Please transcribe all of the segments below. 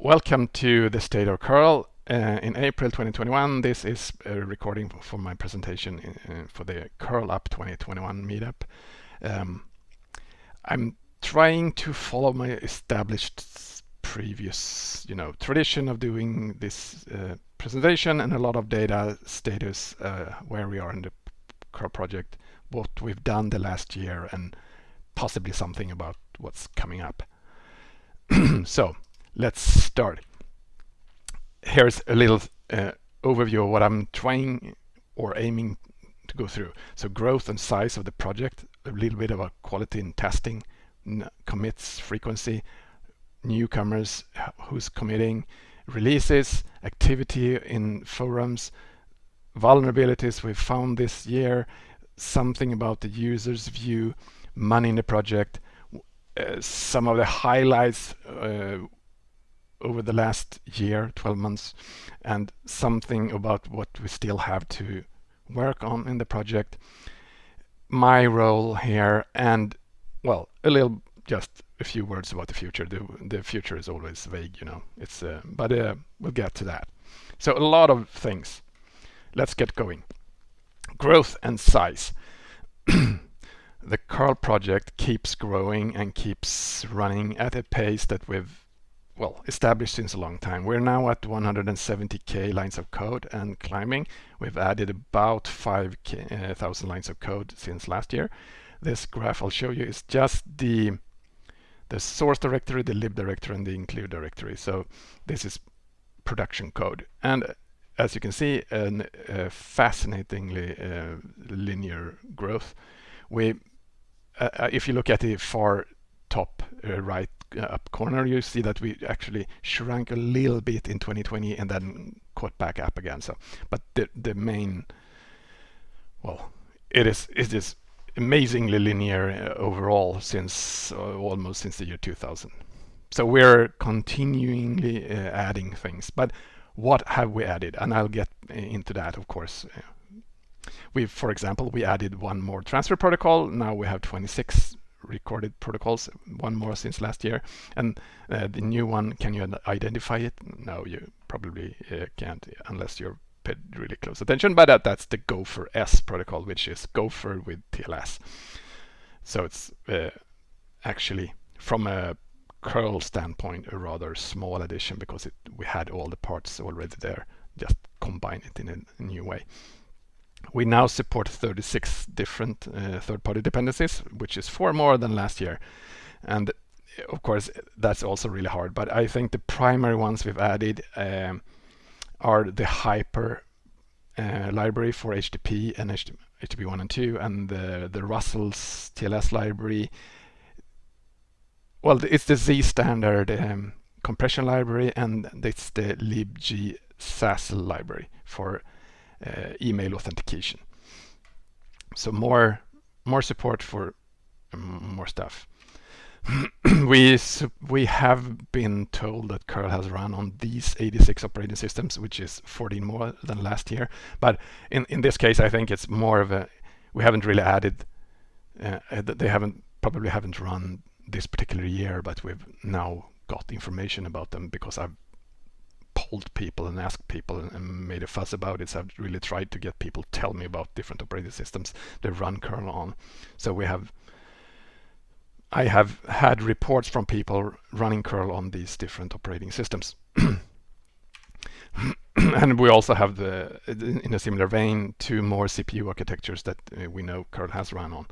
welcome to the State of curl. Uh, in April 2021, this is a recording for my presentation in, uh, for the Curl Up 2021 meetup. Um, I'm trying to follow my established previous, you know, tradition of doing this uh, presentation and a lot of data status uh, where we are in the curl project, what we've done the last year, and possibly something about what's coming up. so let's start. Here's a little uh, overview of what I'm trying or aiming to go through. So growth and size of the project, a little bit about quality and testing, commits, frequency, newcomers, who's committing, releases, activity in forums, vulnerabilities we've found this year, something about the user's view, money in the project, uh, some of the highlights uh, over the last year, 12 months, and something about what we still have to work on in the project, my role here, and well, a little just a few words about the future. The, the future is always vague, you know. It's uh, but uh, we'll get to that. So a lot of things. Let's get going. Growth and size. the curl project keeps growing and keeps running at a pace that we've well established since a long time. We're now at 170k lines of code and climbing. We've added about 5,000 uh, lines of code since last year. This graph I'll show you is just the the source directory, the lib directory, and the include directory. So this is production code. And as you can see, a uh, fascinatingly uh, linear growth. We, uh, uh, if you look at the far top uh, right uh, up corner, you see that we actually shrank a little bit in 2020 and then caught back up again. So, but the the main, well, it is it is amazingly linear uh, overall since uh, almost since the year 2000. So we're continually uh, adding things, but what have we added? And I'll get into that, of course. We, for example, we added one more transfer protocol. Now we have 26 recorded protocols, one more since last year. And uh, the new one, can you identify it? No, you probably uh, can't unless you're paid really close attention, but that, that's the Gopher S protocol, which is Gopher with TLS. So it's uh, actually from a curl standpoint a rather small addition because it, we had all the parts already there, just combine it in a, a new way. We now support 36 different uh, third-party dependencies, which is four more than last year. And of course, that's also really hard. But I think the primary ones we've added um, are the Hyper uh, library for HTTP and HTTP 1 and 2 and the, the Rustls library. Well, it's the Z standard um, compression library and it's the libg SASL library for email authentication. So more more support for more stuff. we we have been told that curl has run on these 86 operating systems which is 14 more than last year but in in this case i think it's more of a we haven't really added uh, they haven't probably haven't run this particular year but we've now got information about them because i've polled people and asked people and made a fuss about it so i've really tried to get people to tell me about different operating systems they run kernel on so we have I have had reports from people running curl on these different operating systems. and we also have the, in a similar vein, two more CPU architectures that uh, we know curl has run on,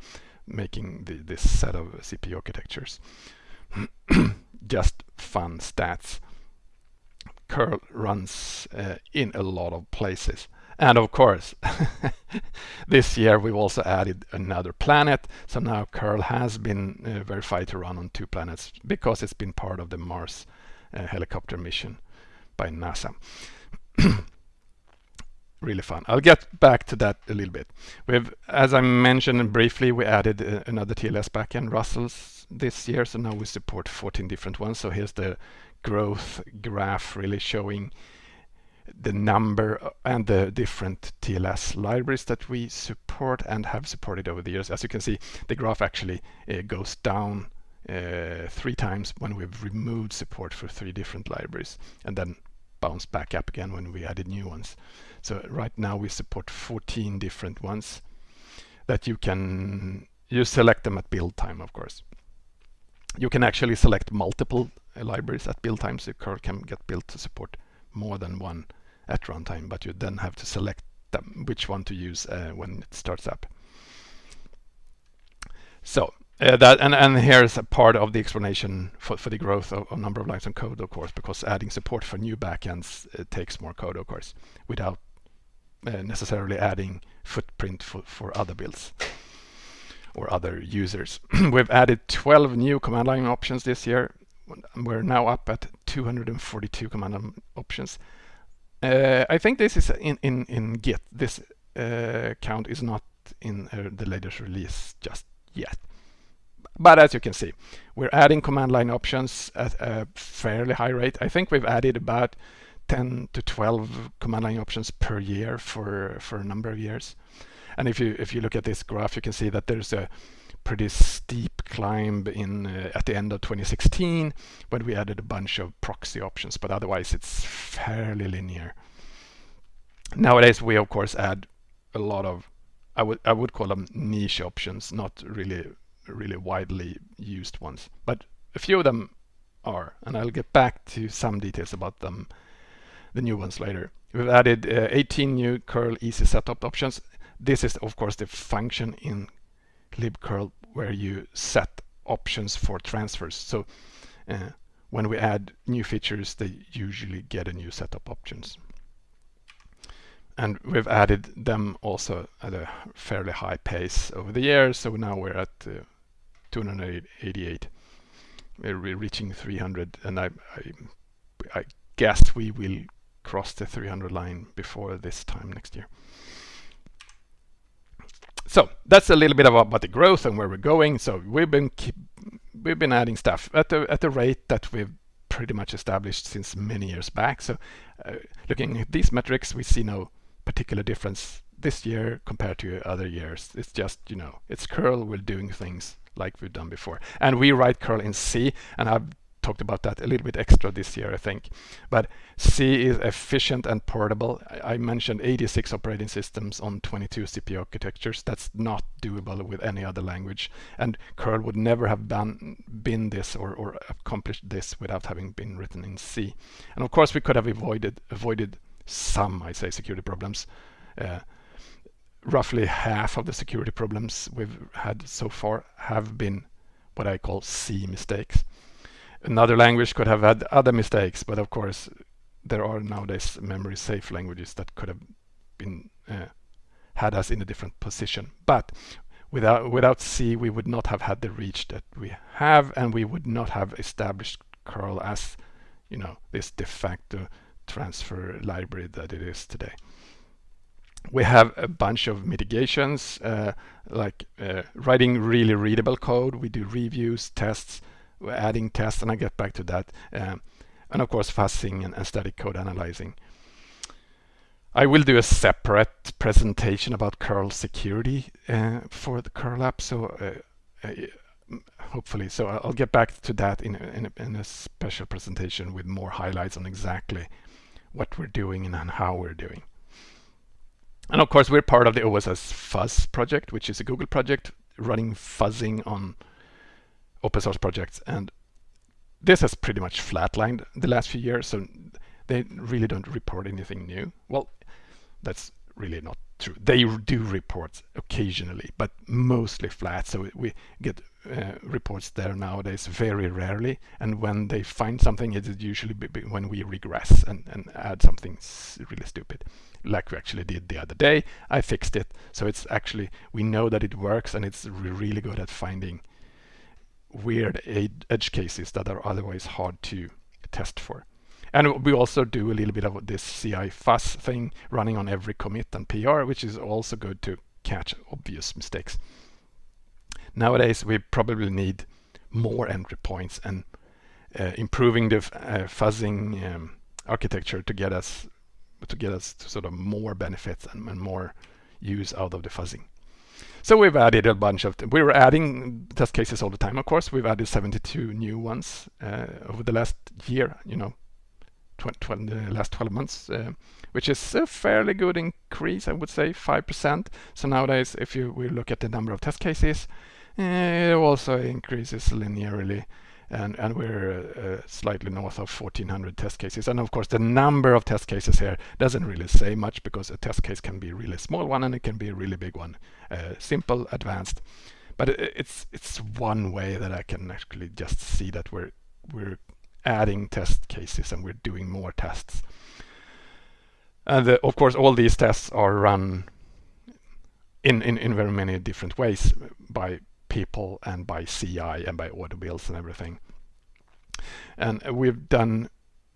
making the, this set of CPU architectures. Just fun stats. Curl runs uh, in a lot of places. And of course, this year we've also added another planet. So now curl has been uh, verified to run on two planets because it's been part of the Mars uh, helicopter mission by NASA. really fun. I'll get back to that a little bit. We've, as I mentioned briefly, we added uh, another TLS backend, Rustls, this year. So now we support 14 different ones. So here's the growth graph really showing the number and the different TLS libraries that we support and have supported over the years. As you can see, the graph actually uh, goes down uh, three times when we've removed support for three different libraries and then bounce back up again when we added new ones. So right now we support 14 different ones that you can, you select them at build time, of course. You can actually select multiple libraries at build time, so curl can get built to support more than one at runtime, but you then have to select them, which one to use uh, when it starts up. So uh, that and, and here's a part of the explanation for, for the growth of, of number of lines of code, of course, because adding support for new backends uh, takes more code, of course, without uh, necessarily adding footprint for, for other builds or other users. We've added 12 new command line options this year. We're now up at 242 command line options. Uh, I think this is in, in, in Git. This uh, count is not in uh, the latest release just yet. But as you can see, we're adding command line options at a fairly high rate. I think we've added about 10 to 12 command line options per year for, for a number of years. And if you if you look at this graph, you can see that there's a pretty steep climb in uh, at the end of 2016 when we added a bunch of proxy options, but otherwise it's fairly linear. Nowadays we of course add a lot of I would I would call them niche options, not really really widely used ones, but a few of them are, and I'll get back to some details about them, the new ones later. We've added uh, 18 new curl_easy_setopt options. This is of course the function in libcurl where you set options for transfers. So uh, when we add new features, they usually get a new setup options. And we've added them also at a fairly high pace over the years. So now we're at uh, 288. We're reaching 300, and I, I, I guess we will cross the 300 line before this time next year. So that's a little bit about the growth and where we're going. So we've been keep, we've been adding stuff at the at the rate that we've pretty much established since many years back. So uh, looking at these metrics, we see no particular difference this year compared to other years. It's just, you know, it's curl, we're doing things like we've done before. And we write curl in C, and I've talked about that a little bit extra this year, I think. But C is efficient and portable. I mentioned 86 operating systems on 22 CPU architectures. That's not doable with any other language. And curl would never have been this or, or accomplished this without having been written in C. And of course, we could have avoided, avoided some, I say, security problems. Uh, roughly half of the security problems we've had so far have been what I call C mistakes. Another language could have had other mistakes, but of course there are nowadays memory safe languages that could have been uh, had us in a different position. But without without C, we would not have had the reach that we have, and we would not have established curl as you know this de facto transfer library that it is today. We have a bunch of mitigations, uh, like uh, writing really readable code. We do reviews, tests, adding tests, and I get back to that. Um, and of course, fuzzing and, and static code analyzing. I will do a separate presentation about curl security uh, for the curl up, so uh, uh, hopefully. So I'll get back to that in, in, in a special presentation with more highlights on exactly what we're doing and how we're doing. And of course, we're part of the OSS Fuzz project, which is a Google project running fuzzing on open source projects. And this has pretty much flatlined the last few years, so they really don't report anything new. Well, that's really not true. They do reports occasionally, but mostly flat. So we get uh, reports there nowadays very rarely. And when they find something, it is usually when we regress and, and add something really stupid, like we actually did the other day. I fixed it. So it's actually, we know that it works and it's really good at finding weird edge cases that are otherwise hard to test for. And we also do a little bit of this CI fuzz thing running on every commit and PR, which is also good to catch obvious mistakes. Nowadays, we probably need more entry points and uh, improving the uh, fuzzing um, architecture to get us to get us to sort of more benefits and, and more use out of the fuzzing. So we've added a bunch of, we were adding test cases all the time, of course. We've added 72 new ones uh, over the last year, you know, tw the last 12 months, uh, which is a fairly good increase, I would say, 5%. So nowadays, if you we look at the number of test cases, it also increases linearly and, and we're uh, slightly north of 1400 test cases. And of course, the number of test cases here doesn't really say much because a test case can be a really small one and it can be a really big one, uh, simple, advanced. But it, it's it's one way that I can actually just see that we're we're adding test cases and we're doing more tests. And uh, of course, all these tests are run in, in, in very many different ways by people and by CI and by auto builds and everything. And we've done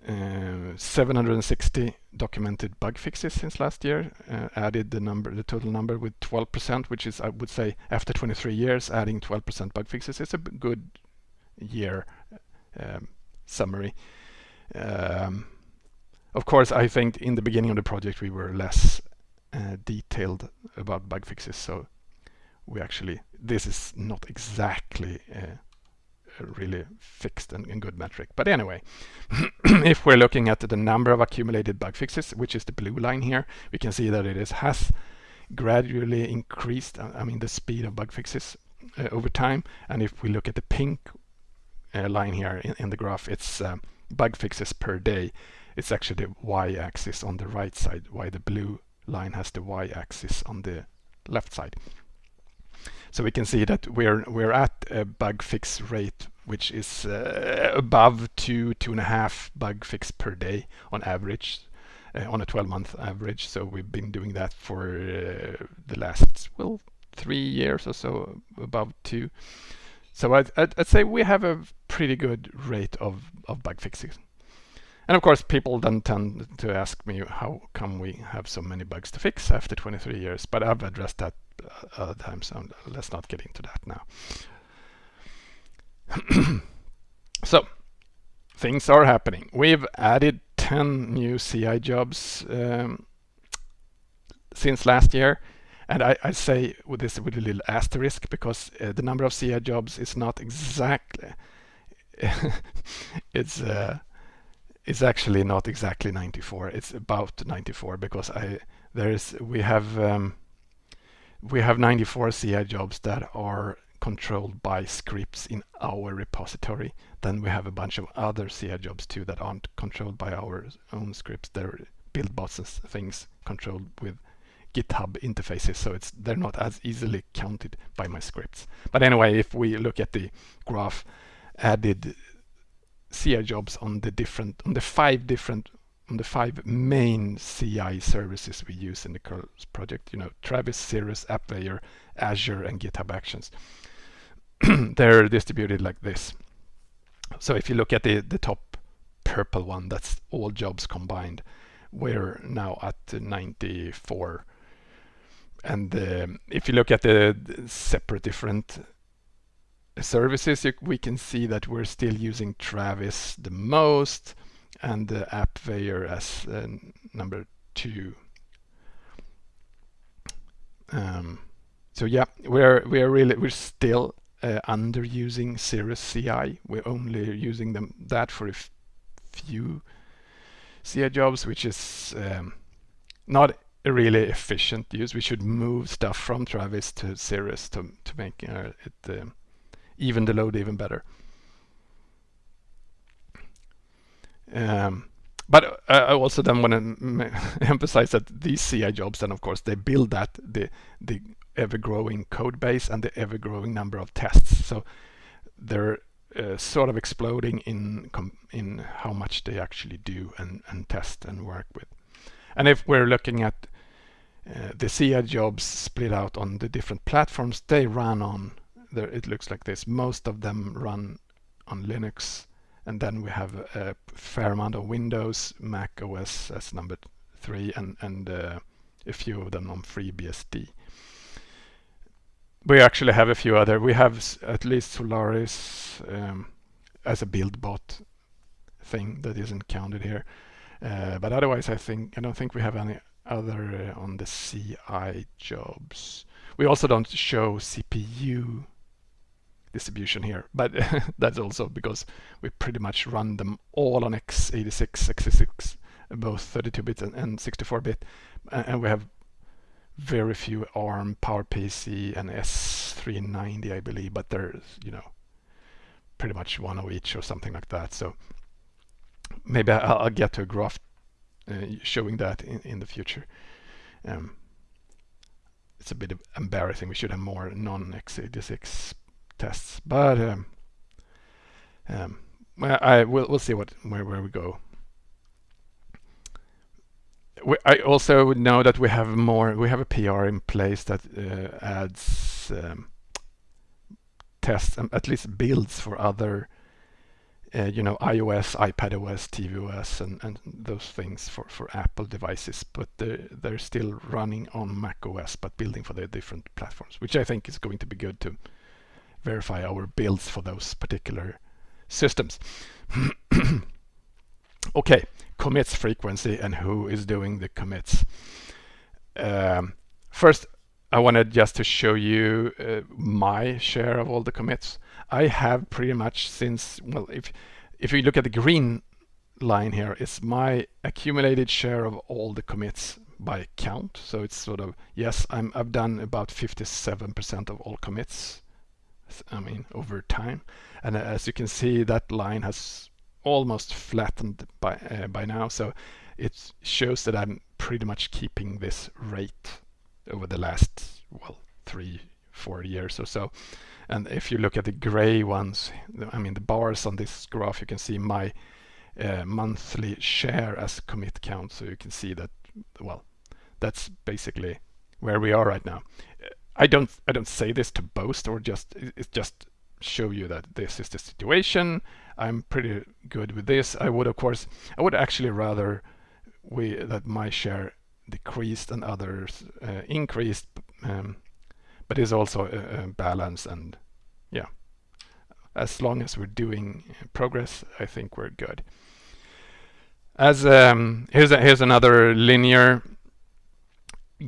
uh, 760 documented bug fixes since last year, uh, added the number, the total number with 12%, which is, I would say, after 23 years, adding 12% bug fixes is a good year um, summary. Um, of course, I think in the beginning of the project we were less uh, detailed about bug fixes, so we actually, this is not exactly uh, a really fixed and, and good metric. But anyway, if we're looking at the number of accumulated bug fixes, which is the blue line here, we can see that it is, has gradually increased, uh, I mean the speed of bug fixes uh, over time. And if we look at the pink uh, line here in, in, the graph, it's um, bug fixes per day. It's actually the y-axis on the right side, while the blue line has the y-axis on the left side. So we can see that we're we're at a bug fix rate which is uh, above two two and a half bug fix per day on average uh, on a 12 month average. So we've been doing that for uh, the last well three years or so above two. So I'd, I'd, I'd, say we have a pretty good rate of, of bug fixes. And of course, people then tend to ask me how come we have so many bugs to fix after 23 years, but I've addressed that other times. So let's not get into that now. so things are happening. We've added 10 new CI jobs um, since last year. And I, I, say with this with a little asterisk because uh, the number of CI jobs is not exactly it's uh, it's actually not exactly 94 it's about 94 because I there is we have um, we have 94 CI jobs that are controlled by scripts in our repository. Then we have a bunch of other CI jobs too that aren't controlled by our own scripts. They're build bots and things controlled with GitHub interfaces, so it's they're not as easily counted by my scripts. But anyway, if we look at the graph, added CI jobs on the different on the five different on the five main CI services we use in the curl project, you know, Travis, Cirrus, AppVeyor, Azure, and GitHub Actions. They're distributed like this. So if you look at the, the top purple one, that's all jobs combined. We're now at 94. And um, if you look at the, the separate different services, you, we can see that we're still using Travis the most and the AppVeyor as uh, number two. Um, so yeah, we're we're really we're still uh, underusing Cirrus CI. We're only using them that for a few CI jobs, which is um, not a really efficient use. We should move stuff from Travis to Cirrus to to make uh, it uh, even the load even better. Um, but I also then want to emphasize that these CI jobs, then of course, they build that the the ever-growing code base and the ever-growing number of tests. So they're uh, sort of exploding in in how much they actually do and, and test and work with. And if we're looking at uh, the CI jobs split out on the different platforms they run on, there it looks like this. Most of them run on Linux and then we have a fair amount of Windows, Mac OS as number three, and, and uh, a few of them on FreeBSD. We actually have a few other. We have at least Solaris um, as a build bot thing that isn't counted here. Uh, but otherwise, I think I don't think we have any other uh, on the CI jobs. We also don't show CPU distribution here, but that's also because we pretty much run them all on x86, x86, both 32-bit and 64-bit, and we have very few ARM, PowerPC, and S390, I believe, but there's, you know, pretty much one of each or something like that. So maybe I'll, I'll get to a graph uh, showing that in, in the future. Um, it's a bit embarrassing. We should have more non-x86 tests, but um, um, well, I will we'll see what where where we go. We, I also know that we have more. We have a PR in place that uh, adds um, tests, um, at least builds for other uh, you know, iOS, iPadOS, tvOS, and, and those things for, for Apple devices, but they're, they're still running on macOS, but building for the different platforms, which I think is going to be good to verify our builds for those particular systems. okay, commits frequency and who is doing the commits. Um, first, I wanted just to show you uh, my share of all the commits. I have pretty much since, well, if, if you look at the green line here, it's my accumulated share of all the commits by count. So it's sort of, yes, I'm, I've done about 57% of all commits, I mean, over time. And as you can see, that line has almost flattened by, uh, by now. So it shows that I'm pretty much keeping this rate over the last, well, three, four years or so. And if you look at the gray ones, I mean the bars on this graph, you can see my uh, monthly share as commit count. So you can see that, well, that's basically where we are right now. I don't I don't say this to boast or just it's just show you that this is the situation. I'm pretty good with this. I would of course I would actually rather we that my share decreased and others uh, increased, um, but it's also a, a, balance and yeah, as long as we're doing progress, I think we're good. As um, here's a, here's another linear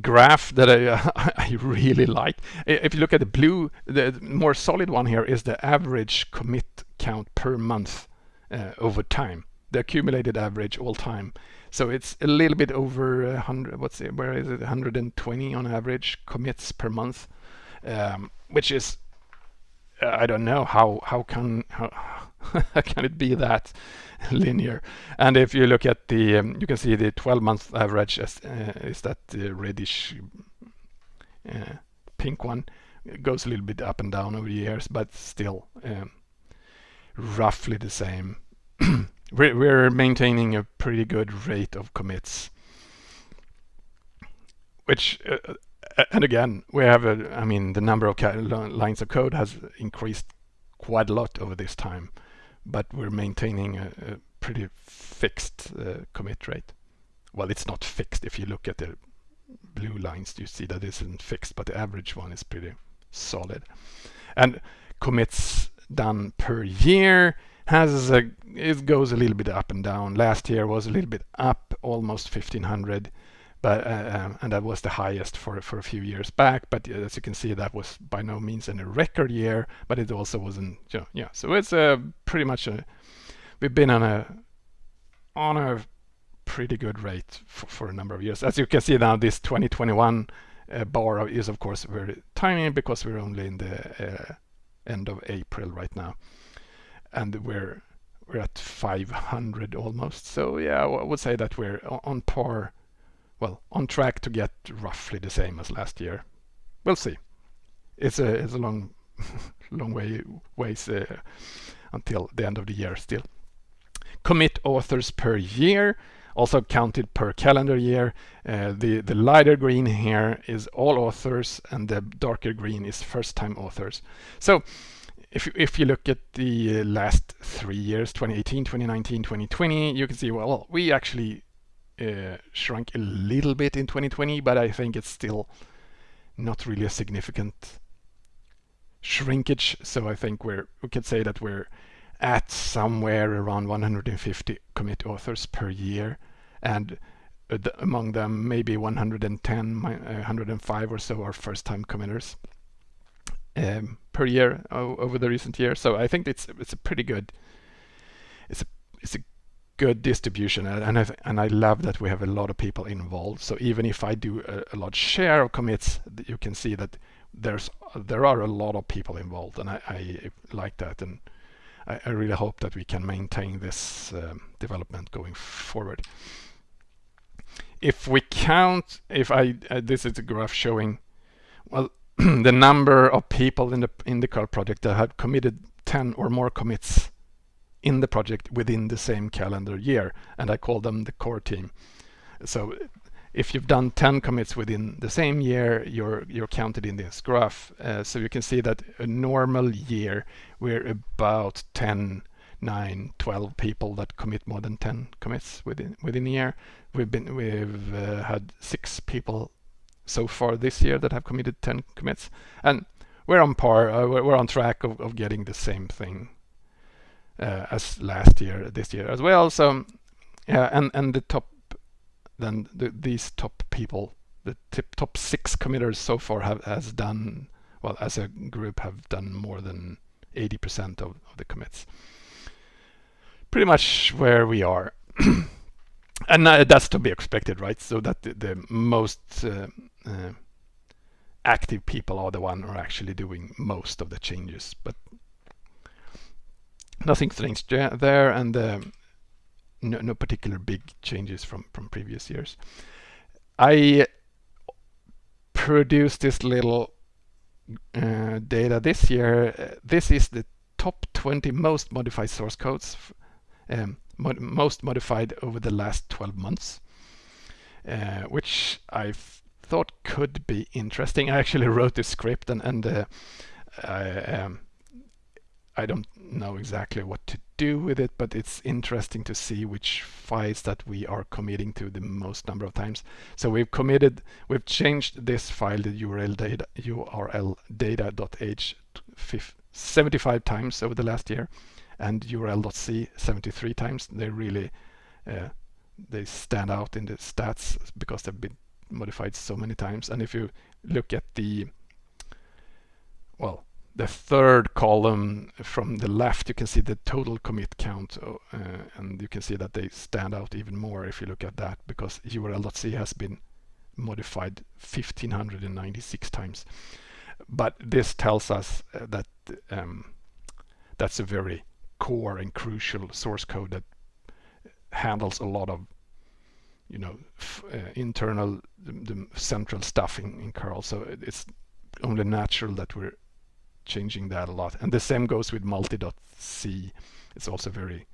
graph that I, uh, I really like. If you look at the blue, the more solid one here is the average commit count per month uh, over time, the accumulated average all time. So it's a little bit over 100, what's it, where is it, 120 on average commits per month, um, which is, uh, I don't know how, how can, how, can it be that linear? And if you look at the, um, you can see the 12 month average as, uh, is that reddish uh, pink one. It goes a little bit up and down over the years, but still um, roughly the same. we're, we're maintaining a pretty good rate of commits. Which, uh, uh, and again, we have a, I mean, the number of lines of code has increased quite a lot over this time, but we're maintaining a, a pretty fixed uh, commit rate. Well, it's not fixed. If you look at the blue lines, you see that isn't fixed, but the average one is pretty solid. And commits done per year has a, it goes a little bit up and down. Last year was a little bit up, almost 1500, but uh, um, and that was the highest for for a few years back. But uh, as you can see, that was by no means in a record year, but it also wasn't. You know, yeah, so it's a uh, pretty much a we've been on a on a pretty good rate for, for a number of years. As you can see now, this 2021 uh, bar is of course very tiny because we're only in the uh, end of April right now and we're we're at 500 almost. So yeah, I would say that we're on par, well, on track to get roughly the same as last year. We'll see. It's a it's a long long way ways uh, until the end of the year still. Commit authors per year, also counted per calendar year. Uh, the the lighter green here is all authors, and the darker green is first time authors. So if, if you look at the uh, last three years, 2018, 2019, 2020, you can see, well, we actually uh, shrunk a little bit in 2020, but I think it's still not really a significant shrinkage. So I think we're, we could say that we're at somewhere around 150 commit authors per year. And uh, among them maybe 110, 105 or so are first-time committers um, per year over the recent years. So I think it's it's a pretty good it's a it's a good distribution and I and I love that we have a lot of people involved. So even if I do a, a large share of commits, you can see that there's there are a lot of people involved, and I, I like that, and I, I, really hope that we can maintain this um, development going forward. If we count, if I uh, this is a graph showing, well, the number of people in the in the curl project that have committed 10 or more commits in the project within the same calendar year, and I call them the core team. So if you've done 10 commits within the same year, you're you're counted in this graph. Uh, so you can see that a normal year, we're about 10, 9, 12 people that commit more than 10 commits within within a year. We've been we've uh, had six people so far this year that have committed 10 commits, and we're on par. Uh, we're on track of, of getting the same thing as last year, this year as well. So yeah, and and the top then the, these top people, the tip, top six committers so far have has done well as a group have done more than 80% of, of the commits. Pretty much where we are. and uh, that's to be expected, right? So that the, the most uh, uh, active people are the one who are actually doing most of the changes, but nothing strange there, and um, no, no particular big changes from from previous years. I produced this little uh, data this year. Uh, this is the top 20 most modified source codes, um, mod most modified over the last 12 months, uh, which I thought could be interesting. I actually wrote this script and, and uh, I, um, I don't know exactly what to do with it, but it's interesting to see which files that we are committing to the most number of times. So we've committed, we've changed this file, the URL data, URL data.h 75 times over the last year, and URL.c 73 times. They really uh, they stand out in the stats because they've been modified so many times. And if you look at the well the third column from the left, you can see the total commit count, uh, and you can see that they stand out even more if you look at that, because URL.c has been modified 1596 times. But this tells us uh, that um, that's a very core and crucial source code that handles a lot of you know uh, internal the, the, central stuff in, in curl so it's only natural that we're changing that a lot. And the same goes with multi.c. It's also very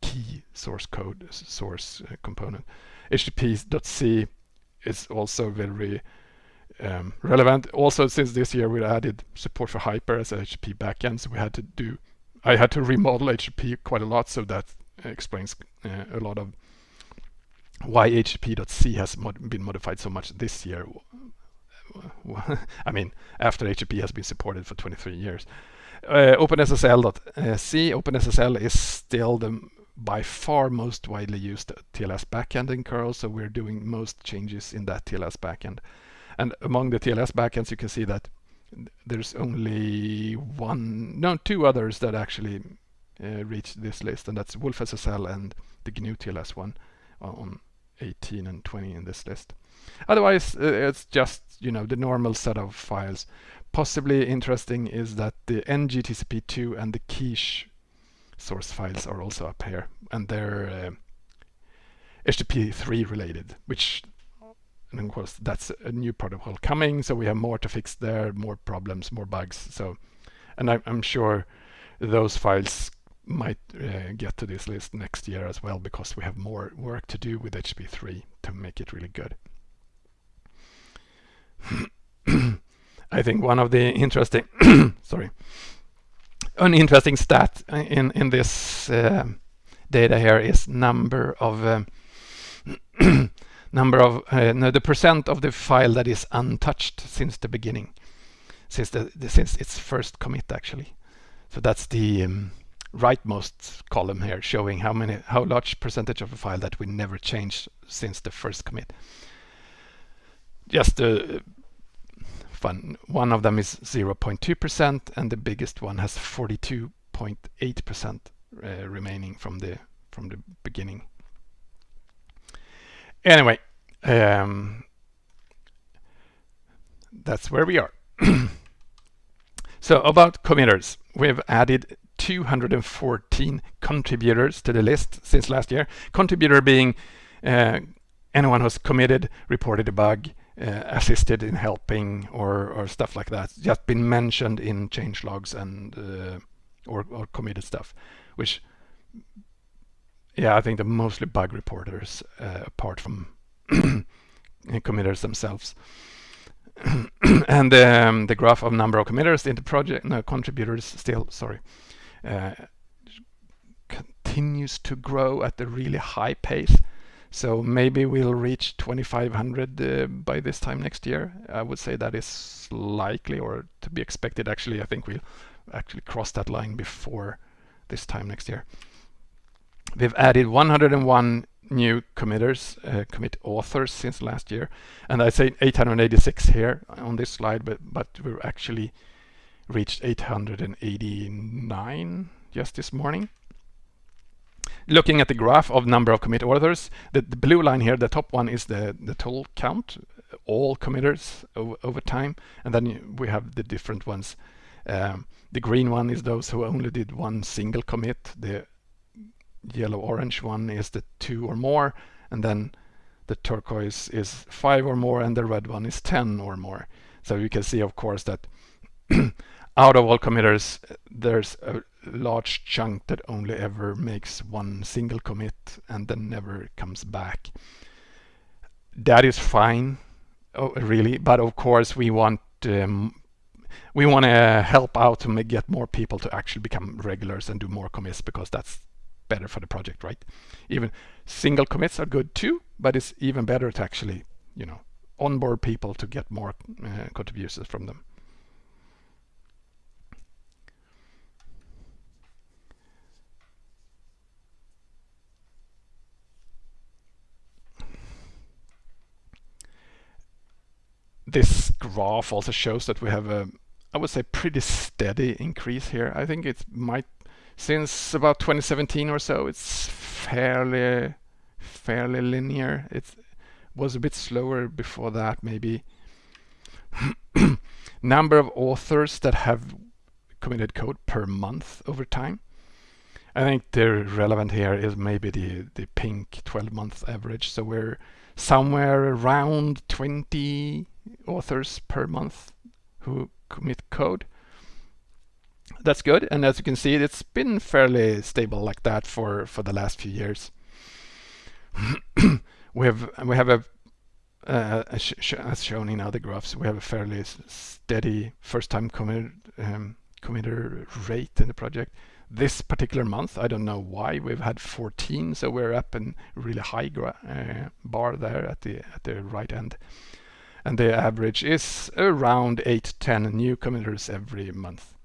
key source code source uh, component. HTTP.c is also very um, relevant. Also, since this year we added support for Hyper as a HTTP backend, so we had to do. I had to remodel HTTP quite a lot, so that explains uh, a lot of why HTTP.c has mod been modified so much this year I mean, after HTTP has been supported for 23 years. Uh, OpenSSL.c, OpenSSL is still the by far most widely used TLS backend in curl, so we're doing most changes in that TLS backend. And among the TLS backends, you can see that there's only one, no, two others that actually uh, reach this list, and that's WolfSSL and the GNU TLS one on 18 and 20 in this list. Otherwise, uh, it's just you know the normal set of files. Possibly interesting is that the ngTCP2 and the quiche source files are also up here, and they're uh, HTTP3 related, which and of course that's a new protocol coming, so we have more to fix there, more problems, more bugs. So, and I, I'm sure those files might uh, get to this list next year as well because we have more work to do with HTTP3 to make it really good. I think one of the interesting, sorry, an interesting stat in in this uh, data here is number of um, number of uh, no, the percent of the file that is untouched since the beginning, since the, the since its first commit actually. So that's the um, rightmost column here showing how many how large percentage of a file that we never changed since the first commit. Just a fun one of them is 0.2% and the biggest one has 42.8% uh, remaining from the from the beginning. Anyway, um, that's where we are. so about committers, we've added 214 contributors to the list since last year. Contributor being uh, anyone who's committed, reported a bug, uh, assisted in helping or, or stuff like that. Just been mentioned in change logs and uh, or, or committed stuff, which yeah, I think they're mostly bug reporters uh, apart from committers themselves. and um, the graph of number of committers in the project, no, contributors still, sorry, uh, continues to grow at a really high pace. So maybe we'll reach 2500 uh, by this time next year. I would say that is likely or to be expected. Actually, I think we'll actually cross that line before this time next year. We've added 101 new committers, uh, commit authors since last year. And I say 886 here on this slide, but, but we're actually reached 889 just this morning. Looking at the graph of number of commit authors, the, the blue line here, the top one is the, the total count, all committers over, over time. And then we have the different ones. Um, the green one is those who only did one single commit. The yellow orange one is the two or more and then the turquoise is five or more and the red one is 10 or more so you can see of course that out of all committers there's a large chunk that only ever makes one single commit and then never comes back that is fine oh, really but of course we want um, we want to help out to make, get more people to actually become regulars and do more commits because that's better for the project, right? Even single commits are good too, but it's even better to actually, you know, onboard people to get more uh, contributions from them. This graph also shows that we have a, I would say, pretty steady increase here. I think it might since about 2017 or so, it's fairly fairly linear. It was a bit slower before that, maybe. Number of authors that have committed code per month over time. I think the relevant here is maybe the, the pink 12 month average. So we're somewhere around 20 authors per month who commit code that's good. And as you can see, it's been fairly stable like that for, for the last few years. we have we have a uh, as shown in other graphs, we have a fairly steady first-time commit, um, committer rate in the project. This particular month, I don't know why, we've had 14, so we're up in really high uh, bar there at the at the right end. And the average is around 8 10 new committers every month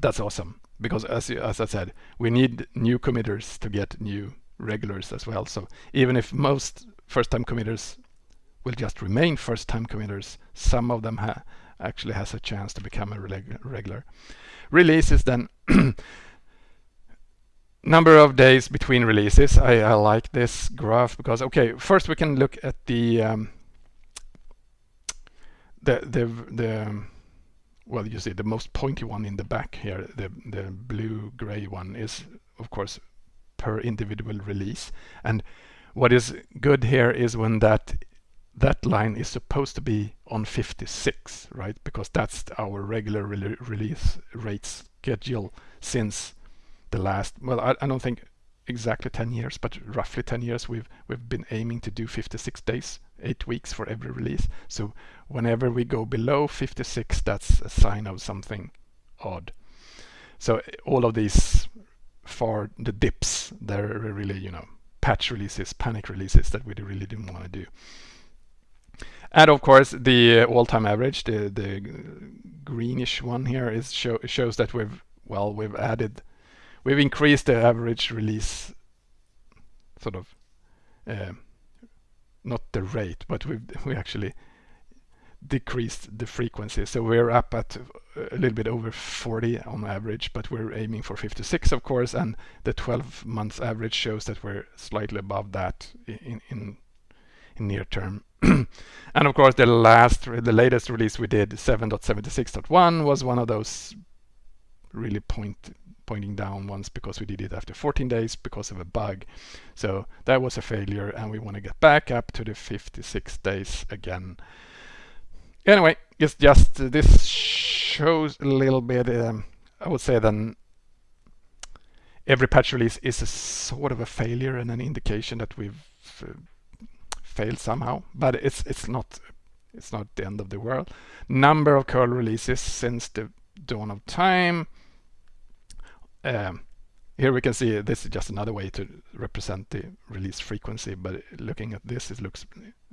that's awesome because as, as I said, we need new committers to get new regulars as well. So even if most first-time committers will just remain first-time committers, some of them ha actually has a chance to become a regular. Releases then number of days between releases. I, I, like this graph because okay, first we can look at the um, the the the well, you see the most pointy one in the back here, the, the blue-gray one is, of course, per individual release. And what is good here is when that that line is supposed to be on 56, right? Because that's our regular re release rate schedule since the last, well, I, I don't think exactly 10 years, but roughly 10 years we've we've been aiming to do 56 days, eight weeks for every release. So whenever we go below 56, that's a sign of something odd. So all of these for the dips, they're really, you know, patch releases, panic releases that we really didn't want to do. And of course, the all-time average, the the greenish one here, is show, shows that we've well we've added we've increased the average release sort of uh, not the rate, but we we actually decreased the frequency. So we're up at a little bit over 40 on average, but we're aiming for 56, of course, and the 12 months average shows that we're slightly above that in in, in near term. and of course, the last, the latest release we did, 7.76.1, was one of those really point pointing down once because we did it after 14 days because of a bug. So that was a failure and we want to get back up to the 56 days again. Anyway, it's just uh, this shows a little bit, um, I would say then every patch release is a sort of a failure and an indication that we've uh, failed somehow, but it's it's not it's not the end of the world. Number of curl releases since the dawn of time um, here we can see this is just another way to represent the release frequency, but looking at this, it looks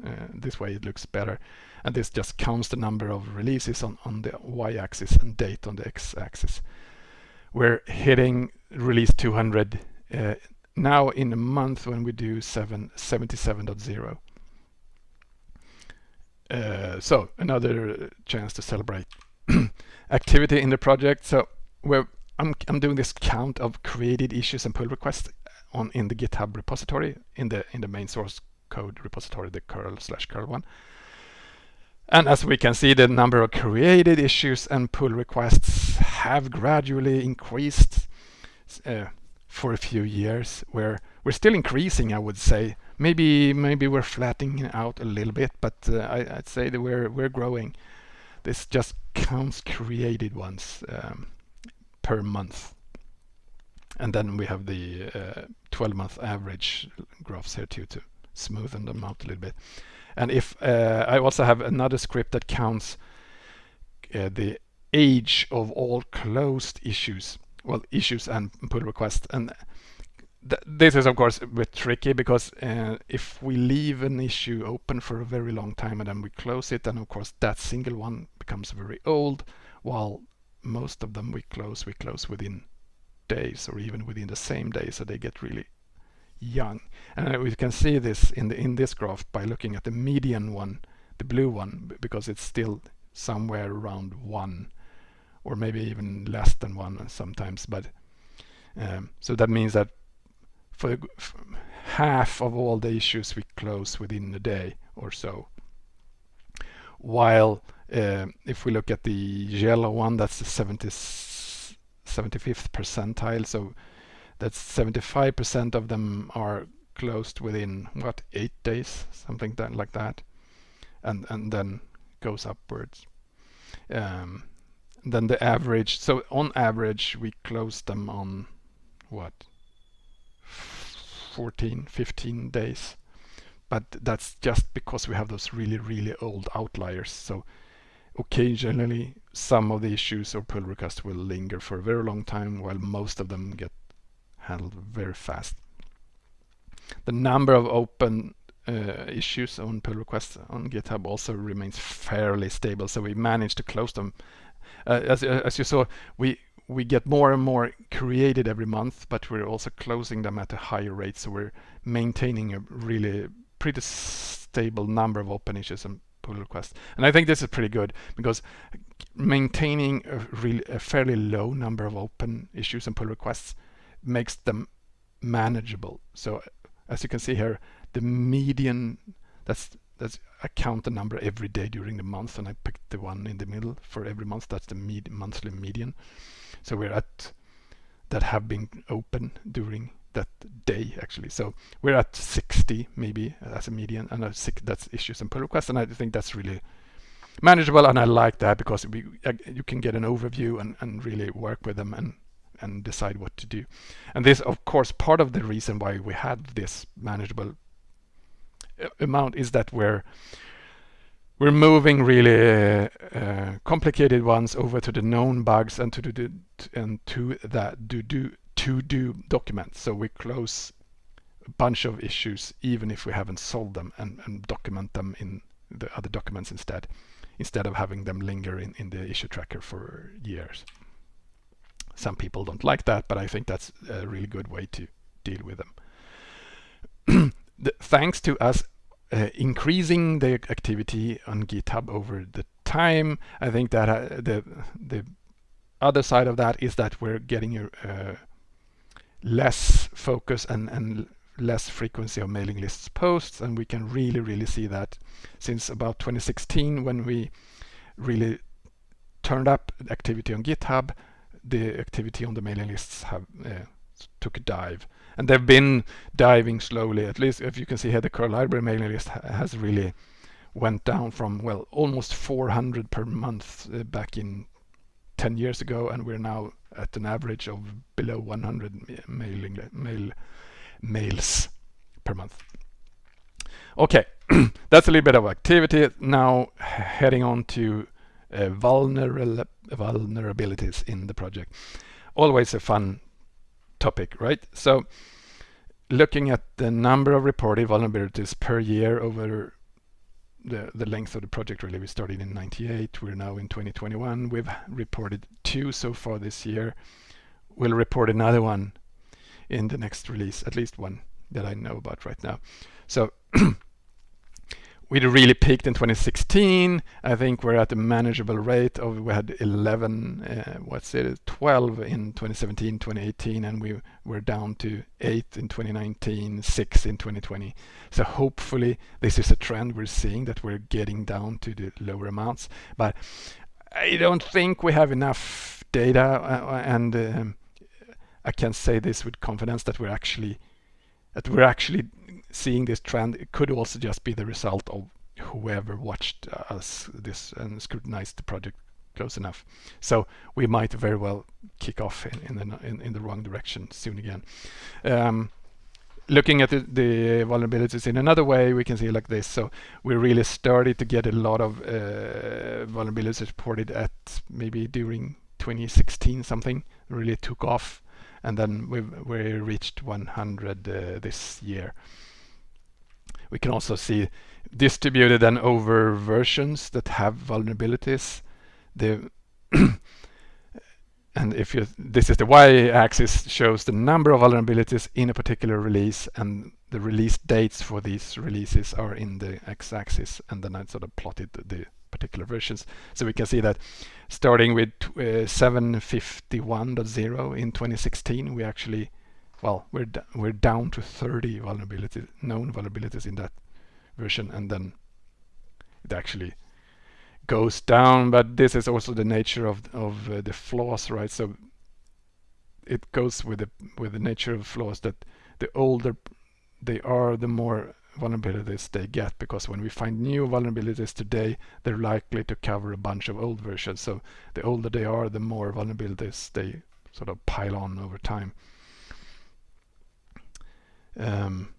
uh, this way it looks better. And this just counts the number of releases on, on the y-axis and date on the x-axis. We're hitting release 200 uh, now in a month when we do 777.0. Uh, so another chance to celebrate activity in the project. So we're I'm, I'm doing this count of created issues and pull requests on in the GitHub repository in the in the main source code repository, the curl slash curl one. And as we can see, the number of created issues and pull requests have gradually increased uh, for a few years. Where we're still increasing, I would say. Maybe maybe we're flattening out a little bit, but uh, I, would say that we're we're growing. This just counts created ones. Um, per month. And then we have the 12-month uh, average graphs here too to smoothen them out a little bit. And if uh, I also have another script that counts uh, the age of all closed issues, well, issues and pull requests. And th this is of course a bit tricky because uh, if we leave an issue open for a very long time and then we close it, then of course that single one becomes very old, while most of them we close, we close within days or even within the same day, so they get really young. And we can see this in the in this graph by looking at the median one, the blue one, because it's still somewhere around one, or maybe even less than one sometimes. But um, so that means that for half of all the issues we close within a day or so, while if we look at the yellow one, that's the 70, 75th percentile. So that's 75% of them are closed within what eight days, something that, like that, and and then goes upwards. Um, then the average. So on average, we close them on what 14, 15 days. But that's just because we have those really, really old outliers. So occasionally some of the issues or pull requests will linger for a very long time while most of them get handled very fast. The number of open uh, issues on pull requests on GitHub also remains fairly stable, so we managed to close them. Uh, as, uh, as you saw, we we get more and more created every month, but we're also closing them at a higher rate, so we're maintaining a really pretty stable number of open issues and pull requests. And I think this is pretty good because maintaining a, really, a fairly low number of open issues and pull requests makes them manageable. So as you can see here, the median, that's that's I count the number every day during the month and I picked the one in the middle for every month. That's the med monthly median. So we're at that have been open during that day actually. So we're at 60 maybe as a median and a six, that's issues and pull requests and I think that's really manageable and I like that because we, uh, you can get an overview and, and really work with them and and decide what to do. And this of course part of the reason why we had this manageable uh, amount is that we're we're moving really uh, complicated ones over to the known bugs and to the and to that do do to do documents. So we close a bunch of issues even if we haven't solved them and, and document them in the other documents instead, instead of having them linger in, in the issue tracker for years. some people don't like that, but I think that's a really good way to deal with them. the, thanks to us uh, increasing the activity on GitHub over the time, I think that uh, the the other side of that is that we're getting a uh, less focus and and less frequency of mailing lists posts and we can really really see that since about 2016 when we really turned up activity on GitHub the activity on the mailing lists have uh, took a dive. And they've been diving slowly at least if you can see here the curl library mailing list ha has really went down from well almost 400 per month uh, back in 10 years ago and we're now at an average of below 100 mailing mail mails per month. Okay, that's a little bit of activity. Now heading on to uh, vulnerabilities in the project. Always a fun topic, right? So looking at the number of reported vulnerabilities per year over the, the length of the project really. We started in 98 we're now in 2021 we've reported two so far this year. We'll report another one in the next release, at least one that I know about right now. So we really peaked in 2016. I think we're at a manageable rate of we had 11, uh, what's it, 12 in 2017, 2018, and we were down to eight in 2019, six in 2020. So hopefully this is a trend we're seeing that we're getting down to the lower amounts. But I don't think we have enough data uh, and um, I can say this with confidence that we're actually that we're actually seeing this trend. It could also just be the result of whoever watched us this and scrutinized the project close enough. So we might very well kick off in, in the in, in, the wrong direction soon again. Um, looking at the, the, vulnerabilities in another way, we can see like this. So we really started to get a lot of uh, vulnerabilities reported at maybe during 2016 something really took off and then we we reached 100 uh, this year. We can also see distributed and over versions that have vulnerabilities. The and if you this is the y-axis shows the number of vulnerabilities in a particular release and the release dates for these releases are in the x-axis and then I sort of plotted the particular versions. So we can see that starting with uh, 751.0 in 2016, we actually, well, we're we're down to 30 vulnerabilities, known vulnerabilities in that version, and then it actually goes down. But this is also the nature of of uh, the flaws, right? So it goes with the with the nature of flaws that the older they are, the more vulnerabilities they get because when we find new vulnerabilities today they're likely to cover a bunch of old versions. So the older they are the more vulnerabilities they sort of pile on over time. Um,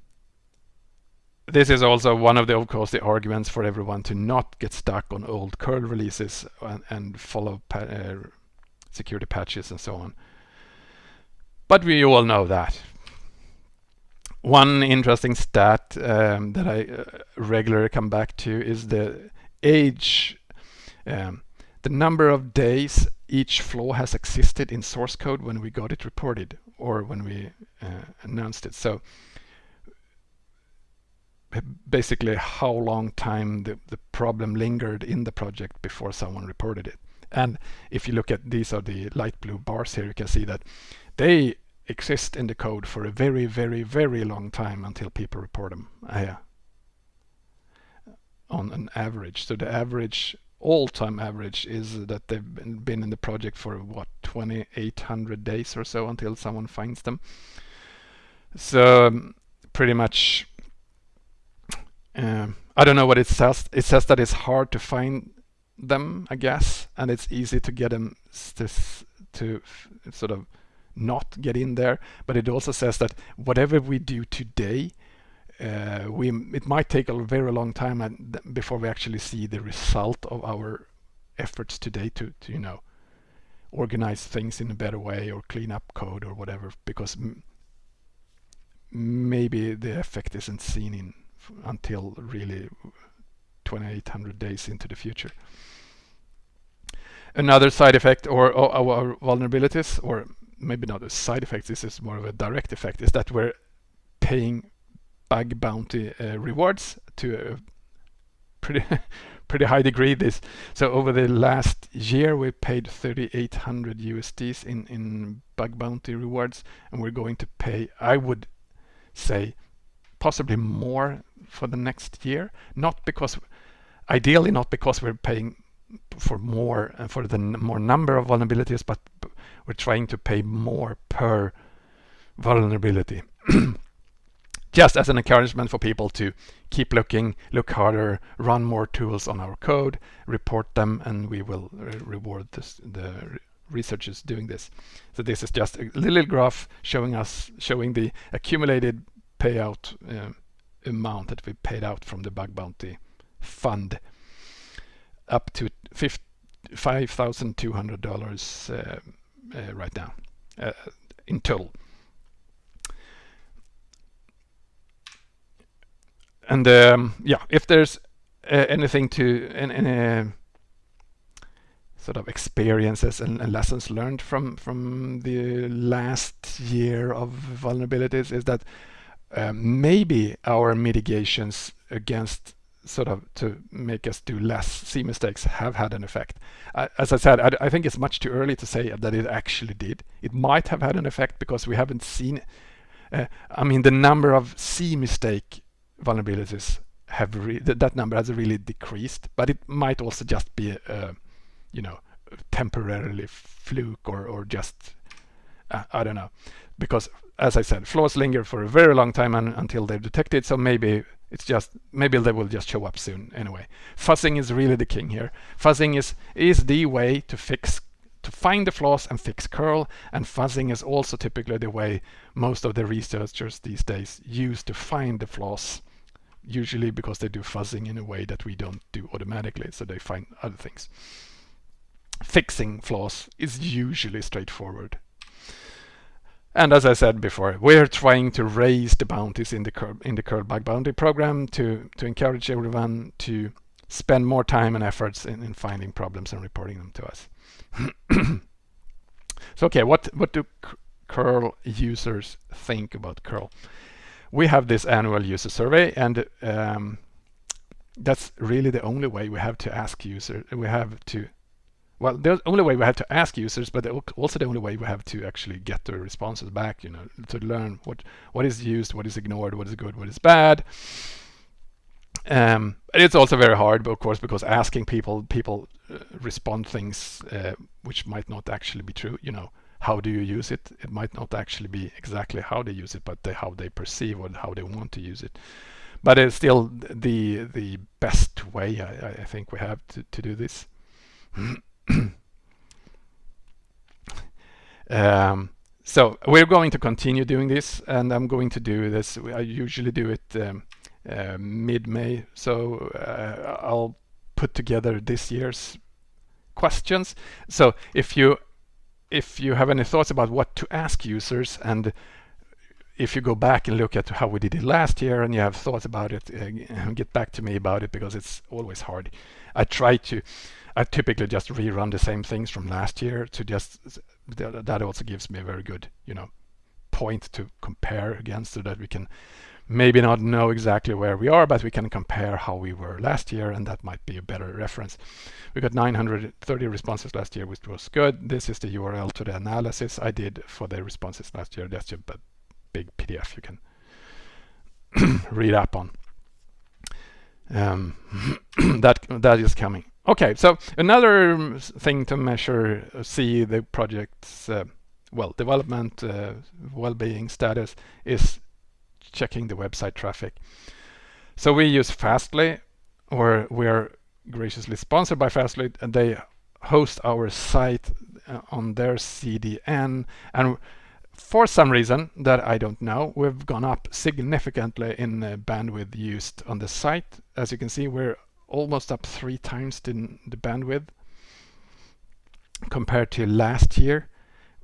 this is also one of the of course the arguments for everyone to not get stuck on old curl releases and, and follow pa uh, security patches and so on. But we all know that one interesting stat um, that I uh, regularly come back to is the age, um, the number of days each flaw has existed in source code when we got it reported or when we uh, announced it. So basically how long time the, the problem lingered in the project before someone reported it. And if you look at these are the light blue bars here, you can see that they exist in the code for a very, very, very long time until people report them uh, on an average. So the average, all-time average is that they've been in the project for what, 2800 days or so until someone finds them. So um, pretty much, um, I don't know what it says. It says that it's hard to find them, I guess, and it's easy to get them to, to sort of not get in there. But it also says that whatever we do today, uh, we it might take a very long time before we actually see the result of our efforts today to, to you know organize things in a better way or clean up code or whatever because maybe the effect isn't seen in until really 2800 days into the future. another side effect or, or our vulnerabilities, or maybe not a side effect, this is more of a direct effect, is that we're paying bug bounty uh, rewards to a pretty pretty high degree this. So over the last year we paid 3800 USDs in in bug bounty rewards and we're going to pay I would say possibly more for the next year. Not because ideally not because we're paying for more and uh, for the more number of vulnerabilities but we're trying to pay more per vulnerability just as an encouragement for people to keep looking, look harder, run more tools on our code, report them, and we will re reward this, the researchers doing this. So this is just a little graph showing us showing the accumulated payout uh, amount that we paid out from the bug bounty fund up to $5,200 uh, right now uh, in total. and um, yeah, if there's uh, anything to any, sort of experiences and, and, lessons learned from from the last year of vulnerabilities is that um, maybe our mitigations against sort of to make us do less C mistakes have had an effect. As I said, I, I, think it's much too early to say that it actually did. It might have had an effect because we haven't seen. Uh, I mean, the number of C mistake vulnerabilities have th that number has really decreased, but it might also just be, uh, you know, temporarily fluke or or just uh, I don't know, because as I said, flaws linger for a very long time and, until they're detected. So maybe it's just maybe they will just show up soon anyway. Fuzzing is really the king here. Fuzzing is is the way to fix to find the flaws and fix curl and fuzzing is also typically the way most of the researchers these days use to find the flaws usually because they do fuzzing in a way that we don't do automatically, so they find other things. Fixing flaws is usually straightforward. And as I said before, we're trying to raise the bounties in the curl, in the curl bug bounty program to, to encourage everyone to spend more time and efforts in, in finding problems and reporting them to us. so okay, what, what do curl users think about curl? we have this annual user survey and um, that's really the only way we have to ask users. We have to, well, the only way we have to ask users, but also the only way we have to actually get the responses back, you know, to learn what, what is used, what is ignored, what is good, what is bad. Um, it's also very hard, of course, because asking people, people uh, respond things uh, which might not actually be true, you know how do you use it? It might not actually be exactly how they use it, but how they perceive or how they want to use it. But it's still the the best way I, I think we have to, to do this. um, so we're going to continue doing this and I'm going to do this. I usually do it um, uh, mid-May. So uh, I'll put together this year's questions. So if you if you have any thoughts about what to ask users and if you go back and look at how we did it last year and you have thoughts about it, uh, get back to me about it because it's always hard. I try to, I typically just rerun the same things from last year to just, that also gives me a very good, you know, point to compare against so that we can maybe not know exactly where we are, but we can compare how we were last year, and that might be a better reference. We got 930 responses last year, which was good. This is the URL to the analysis I did for the responses last year. That's a big PDF you can read up on. Um, that that is coming. Okay, so another thing to measure, uh, see the project's uh, well development, uh, well-being status is checking the website traffic. So we use Fastly, or we're graciously sponsored by Fastly, and they host our site uh, on their CDN. And for some reason that I don't know, we've gone up significantly in bandwidth used on the site. As you can see, we're almost up three times the, the bandwidth compared to last year.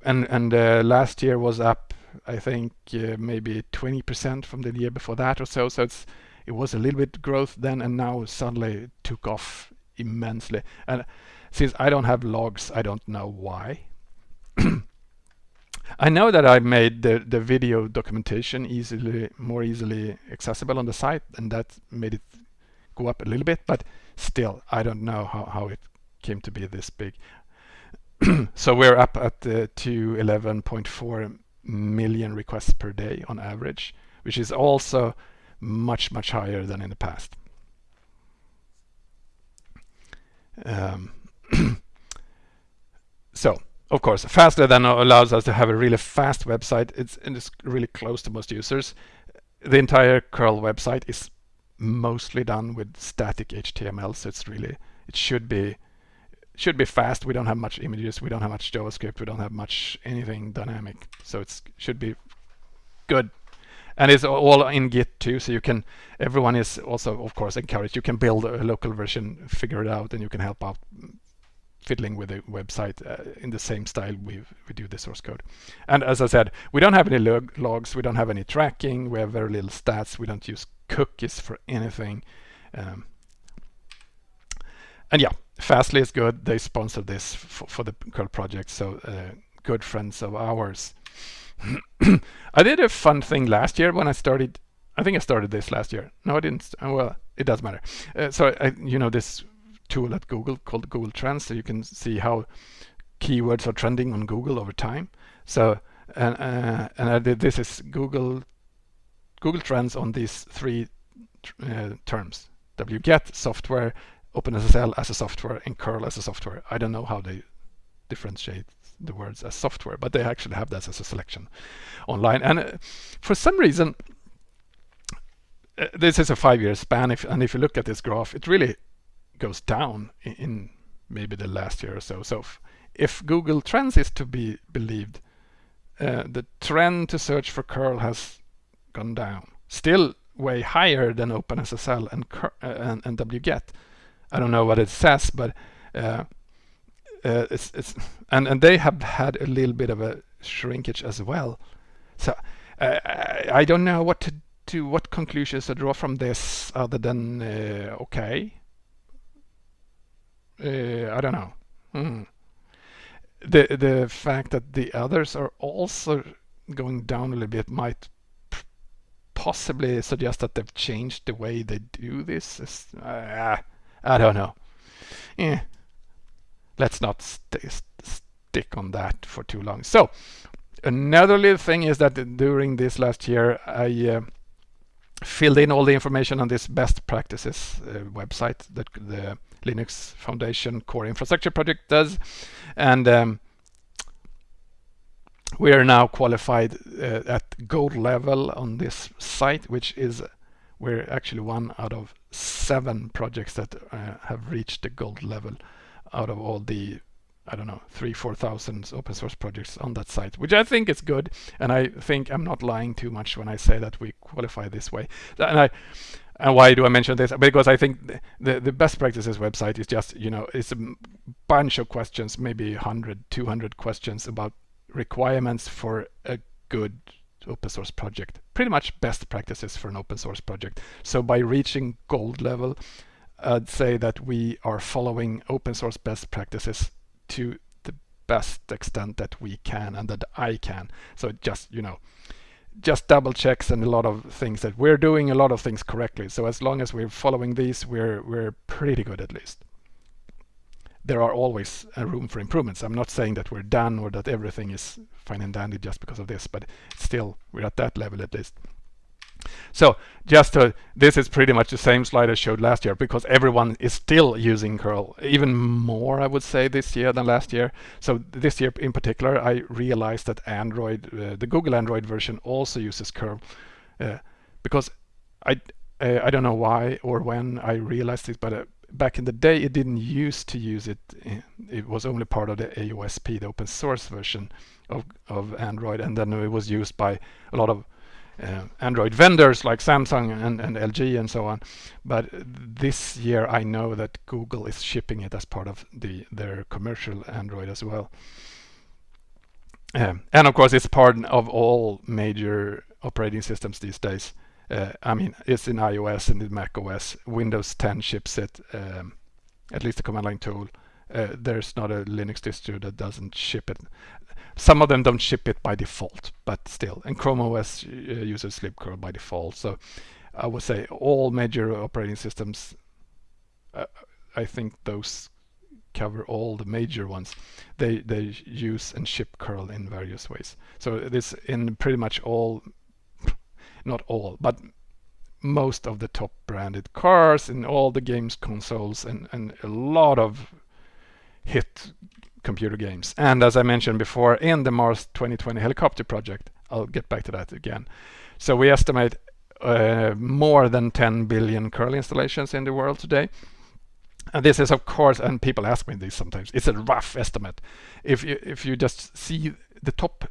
And, and uh, last year was up I think uh, maybe 20% from the year before that or so. So it's it was a little bit growth then, and now suddenly took off immensely. And since I don't have logs, I don't know why. I know that I made the, the video documentation easily, more easily accessible on the site, and that made it go up a little bit, but still, I don't know how, how it came to be this big. so we're up at uh, to 11.4 million requests per day on average, which is also much, much higher than in the past. Um, so, of course, Fastly allows us to have a really fast website. It's, it's really close to most users. The entire curl website is mostly done with static HTML, so it's really it should be should be fast. We don't have much images, we don't have much JavaScript, we don't have much anything dynamic, so it should be good. And it's all in Git too, so you can. Everyone is also, of course, encouraged. You can build a local version, figure it out, and you can help out fiddling with the website uh, in the same style we we do the source code. And as I said, we don't have any log logs, we don't have any tracking, we have very little stats, we don't use cookies for anything. Um, and yeah, Fastly is good. They sponsor this for, the curl project, so uh, good friends of ours. I did a fun thing last year when I started. I think I started this last year. No, I didn't. Well, it doesn't matter. Uh, so I, you know, this tool at Google called Google Trends, so you can see how keywords are trending on Google over time. So and uh, and I did this is Google Google Trends on these three uh, terms: wget, software, OpenSSL as a software, and curl as a software. I don't know how they differentiate the words as software, but they actually have that as a selection online. And uh, for some reason, uh, this is a five-year span, if, and if you look at this graph, it really goes down in, maybe the last year or so. So if Google Trends is to be believed, uh, the trend to search for curl has gone down. Still way higher than OpenSSL and, uh, and, and wget. I don't know what it says, but uh, uh, it's it's and and they have had a little bit of a shrinkage as well. So uh, I don't know what to do, what conclusions to draw from this other than okay. Uh, I don't know. Mm. The the fact that the others are also going down a little bit might possibly suggest that they've changed the way they do this. Uh, I don't know. Yeah let's not st stick on that for too long. So another little thing is that during this last year, I uh, filled in all the information on this best practices uh, website that the Linux Foundation Core Infrastructure Project does. And um, we are now qualified uh, at gold level on this site, which is we're actually one out of seven projects that uh, have reached the gold level out of all the I don't know, three, 4,000 open source projects on that site, which I think is good. And I think I'm not lying too much when I say that we qualify this way. And I, and why do I mention this? Because I think the, the, best practices website is just, you know, it's a bunch of questions, maybe 100, 200 questions about requirements for a good open source project. Pretty much best practices for an open source project. So by reaching gold level, I'd say that we are following open source best practices to the best extent that we can and that I can. So just, you know, just double checks and a lot of things that we're doing a lot of things correctly. So as long as we're following these, we're we're pretty good at least. There are always a room for improvements. I'm not saying that we're done or that everything is fine and dandy just because of this, but still we're at that level at least. So just to, this is pretty much the same slide I showed last year because everyone is still using curl, even more I would say this year than last year. So this year in particular, I realized that Android, uh, the Google Android version also uses curl uh, because I, uh, I don't know why or when I realized this, but uh, back in the day it didn't used to use it. It was only part of the AOSP, the open source version of, of Android, and then it was used by a lot of uh, Android vendors like Samsung and, and LG and so on. But this year I know that Google is shipping it as part of the their commercial Android as well. Um, and of course it's part of all major operating systems these days. Uh, I mean, it's in iOS and in Mac OS. Windows 10 ships it, um, at least the command line tool. Uh, there's not a Linux distro that doesn't ship it. Some of them don't ship it by default, but still. And Chrome OS uh, uses libcurl by default. So I would say all major operating systems, uh, I think those cover all the major ones. They they use and ship curl in various ways. So this in pretty much all, not all, but most of the top branded cars in all the games consoles and, and a lot of hit computer games. And as I mentioned before, in the Mars 2020 helicopter project, I'll get back to that again. So we estimate uh, more than 10 billion curl installations in the world today. And this is of course, and people ask me this sometimes, it's a rough estimate. If you, if you just see the top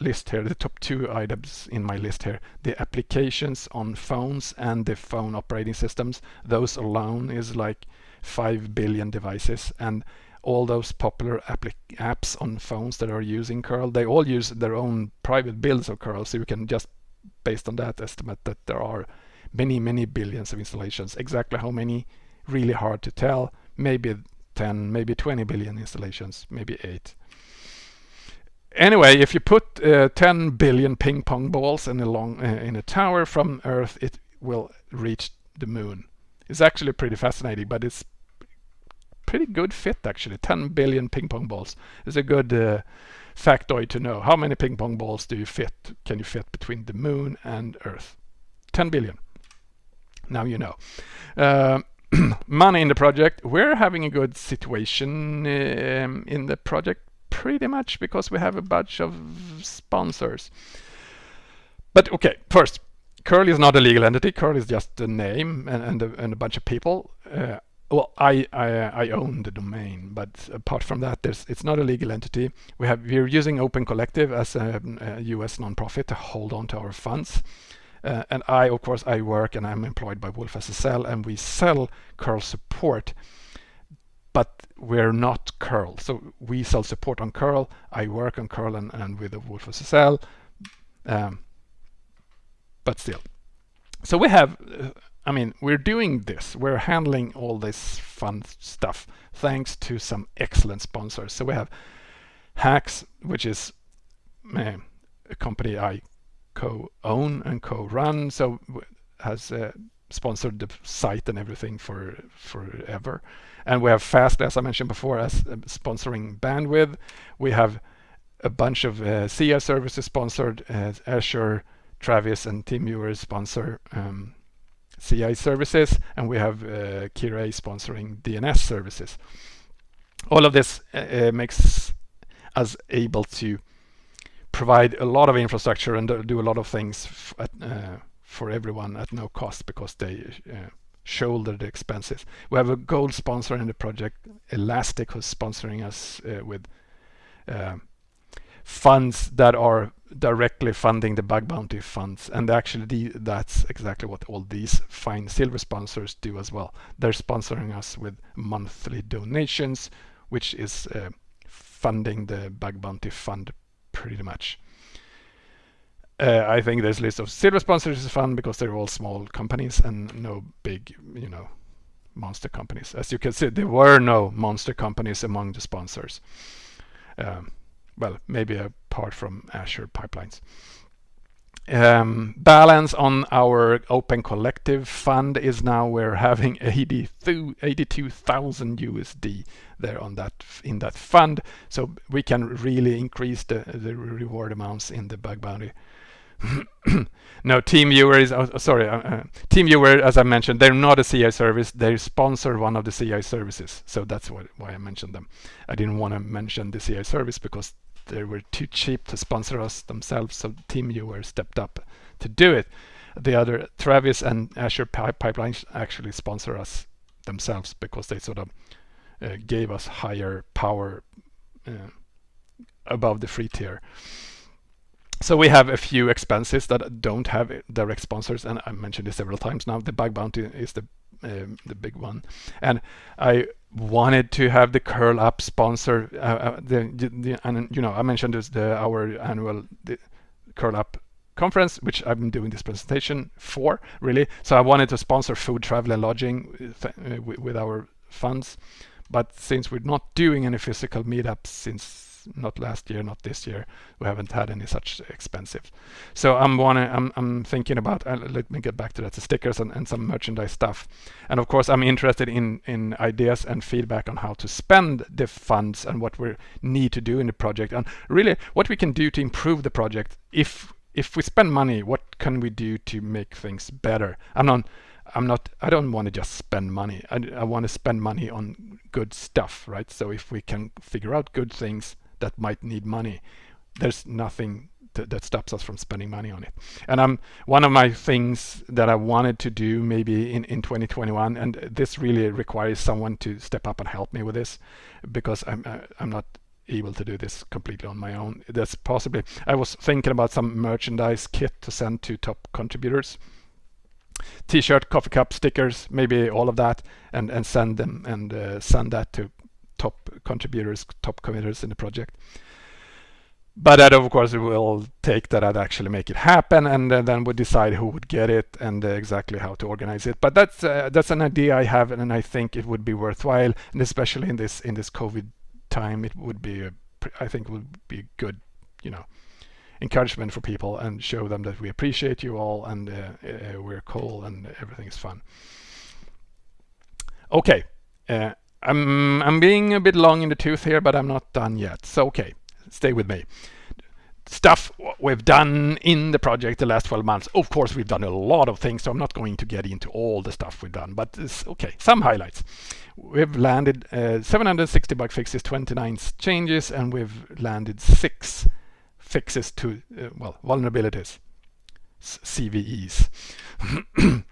list here, the top two items in my list here, the applications on phones and the phone operating systems, those alone is like 5 billion devices. And all those popular apps on phones that are using curl, they all use their own private builds of curl. So you can just, based on that, estimate that there are many, many billions of installations. Exactly how many, really hard to tell. Maybe 10, maybe 20 billion installations, maybe 8. Anyway, if you put uh, 10 billion ping pong balls in a long uh, in a tower from Earth, it will reach the moon. It's actually pretty fascinating, but it's pretty good fit actually. 10 billion ping pong balls is a good uh, factoid to know. How many ping pong balls do you fit? Can you fit between the moon and Earth? 10 billion. Now you know. Uh, money in the project. We're having a good situation um, in the project pretty much because we have a bunch of sponsors. But okay, first, Curl is not a legal entity. Curl is just a name and, and, a, and a bunch of people. Uh, well, I, I, I own the domain, but apart from that, there's it's not a legal entity. We have we're using Open Collective as a, a US nonprofit to hold on to our funds. Uh, and I, of course, I work and I'm employed by wolfSSL, and we sell curl support but we're not curl. So we sell support on curl. I work on curl and, and with the wolfSSL, um, but still. So we have, uh, I mean, we're doing this. We're handling all this fun stuff thanks to some excellent sponsors. So we have Haxx, which is uh, a company I co-own and co-run. So has uh, sponsored the site and everything for forever. And we have Fast, as I mentioned before, as uh, sponsoring bandwidth. We have a bunch of uh, CI services sponsored Azure, Travis, and TeamViewer sponsor um, CI services, and we have uh, Kira sponsoring DNS services. All of this uh, uh, makes us able to provide a lot of infrastructure and do a lot of things at, uh, for everyone at no cost because they uh, shoulder the expenses. We have a gold sponsor in the project, Elastic, who's sponsoring us uh, with uh, funds that are directly funding the bug bounty funds. And actually the, that's exactly what all these fine silver sponsors do as well. They're sponsoring us with monthly donations, which is uh, funding the bug bounty fund pretty much. Uh, I think this list of silver sponsors is fun because they're all small companies and no big, you know, monster companies. As you can see, there were no monster companies among the sponsors. Um, well, maybe apart from Azure pipelines. Um, balance on our Open Collective fund is now we're having 82,000 USD there on that in that fund, so we can really increase the the reward amounts in the bug bounty no, TeamViewer is, oh, sorry, uh, uh TeamViewer, as I mentioned, they're not a CI service. They sponsor one of the CI services. So that's what, why I mentioned them. I didn't want to mention the CI service because they were too cheap to sponsor us themselves. So TeamViewer stepped up to do it. The other, Travis and Azure Pipelines actually sponsor us themselves because they sort of uh, gave us higher power uh, above the free tier. So we have a few expenses that don't have direct sponsors, and I mentioned this several times now. The bug bounty is the um, the big one, and I wanted to have the curl up sponsor. Uh, uh, the, the, and you know I mentioned this the our annual curl up conference, which I've been doing this presentation for really. So I wanted to sponsor food, travel, and lodging with, uh, with our funds, But since we're not doing any physical meetups since not last year, not this year. We haven't had any such expensive. So I'm wanna, I'm, I'm thinking about. Uh, let me get back to that. The stickers and, and some merchandise stuff. And of course, I'm interested in in ideas and feedback on how to spend the funds and what we need to do in the project, and really what we can do to improve the project. If if we spend money, what can we do to make things better? I'm not. I'm not, I don't want to just spend money. I, I want to spend money on good stuff, right? So if we can figure out good things that might need money. There's nothing that stops us from spending money on it. And I'm one of my things that I wanted to do maybe in, in 2021, and this really requires someone to step up and help me with this because I'm uh, I'm not able to do this completely on my own. That's possibly I was thinking about some merchandise kit to send to top contributors. T-shirt, coffee cup, stickers, maybe all of that, and and send them and uh, send that to top contributors, top committers in the project. But that of course we will take that I'd actually make it happen and then we decide who would get it and uh, exactly how to organize it. But that's uh, that's an idea I have and I think it would be worthwhile and especially in this in this COVID time it would be a, I think would be good, you know, encouragement for people and show them that we appreciate you all and uh, uh we're cool and everything is fun. Okay, uh, I'm, I'm being a bit long in the tooth here, but I'm not done yet. So, okay, stay with me. Stuff we've done in the project the last 12 months. Of course, we've done a lot of things, so I'm not going to get into all the stuff we've done, but okay, some highlights. We've landed uh, 760 bug fixes, 29 changes, and we've landed six fixes to, uh, well, vulnerabilities, CVEs.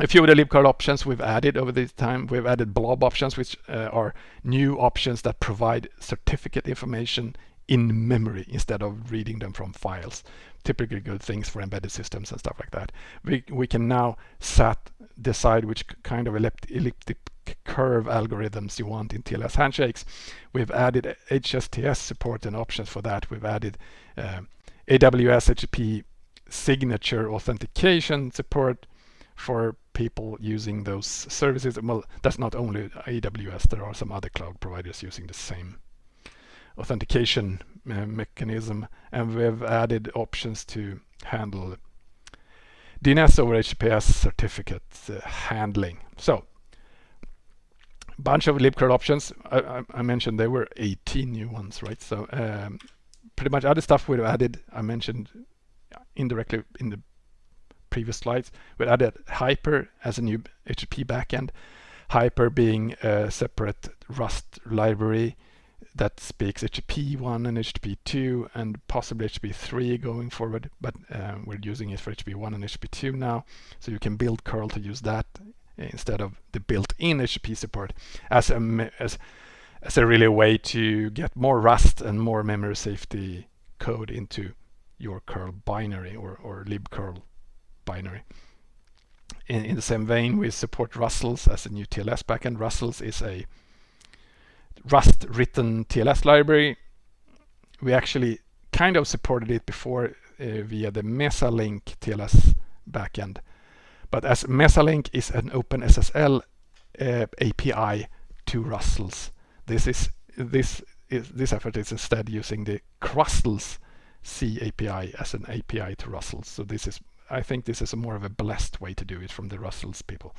a few of the libcurl options we've added over this time. We've added blob options, which uh, are new options that provide certificate information in memory instead of reading them from files. Typically good things for embedded systems and stuff like that. We, we can now set, decide which kind of elliptic curve algorithms you want in TLS handshakes. We've added HSTS support and options for that. We've added uh, AWS HTTP signature authentication support for people using those services. Well, that's not only AWS, there are some other cloud providers using the same authentication uh, mechanism. And we've added options to handle DNS over HTTPS certificate uh, handling. So, bunch of libcurl options. I, I, I, mentioned there were 18 new ones, right? So um, pretty much other stuff we've added, I mentioned indirectly in the previous slides, we added Hyper as a new HTTP backend. Hyper being a separate Rust library that speaks HTTP 1 and HTTP 2 and possibly HTTP 3 going forward, but uh, we're using it for HTTP 1 and HTTP 2 now. So you can build curl to use that instead of the built-in HTTP support as a, as, as a really way to get more Rust and more memory safety code into your curl binary or, or libcurl binary. In, in the same vein, we support Rustls as a new TLS backend. Rustls is a Rust written TLS library. We actually kind of supported it before uh, via the Mesalink TLS backend. But as Mesalink is an OpenSSL uh, API to Rustls, this is this is this effort is instead using the Crustls C API as an API to Rustls. So this is I think this is a more of a blessed way to do it from the Rustls people.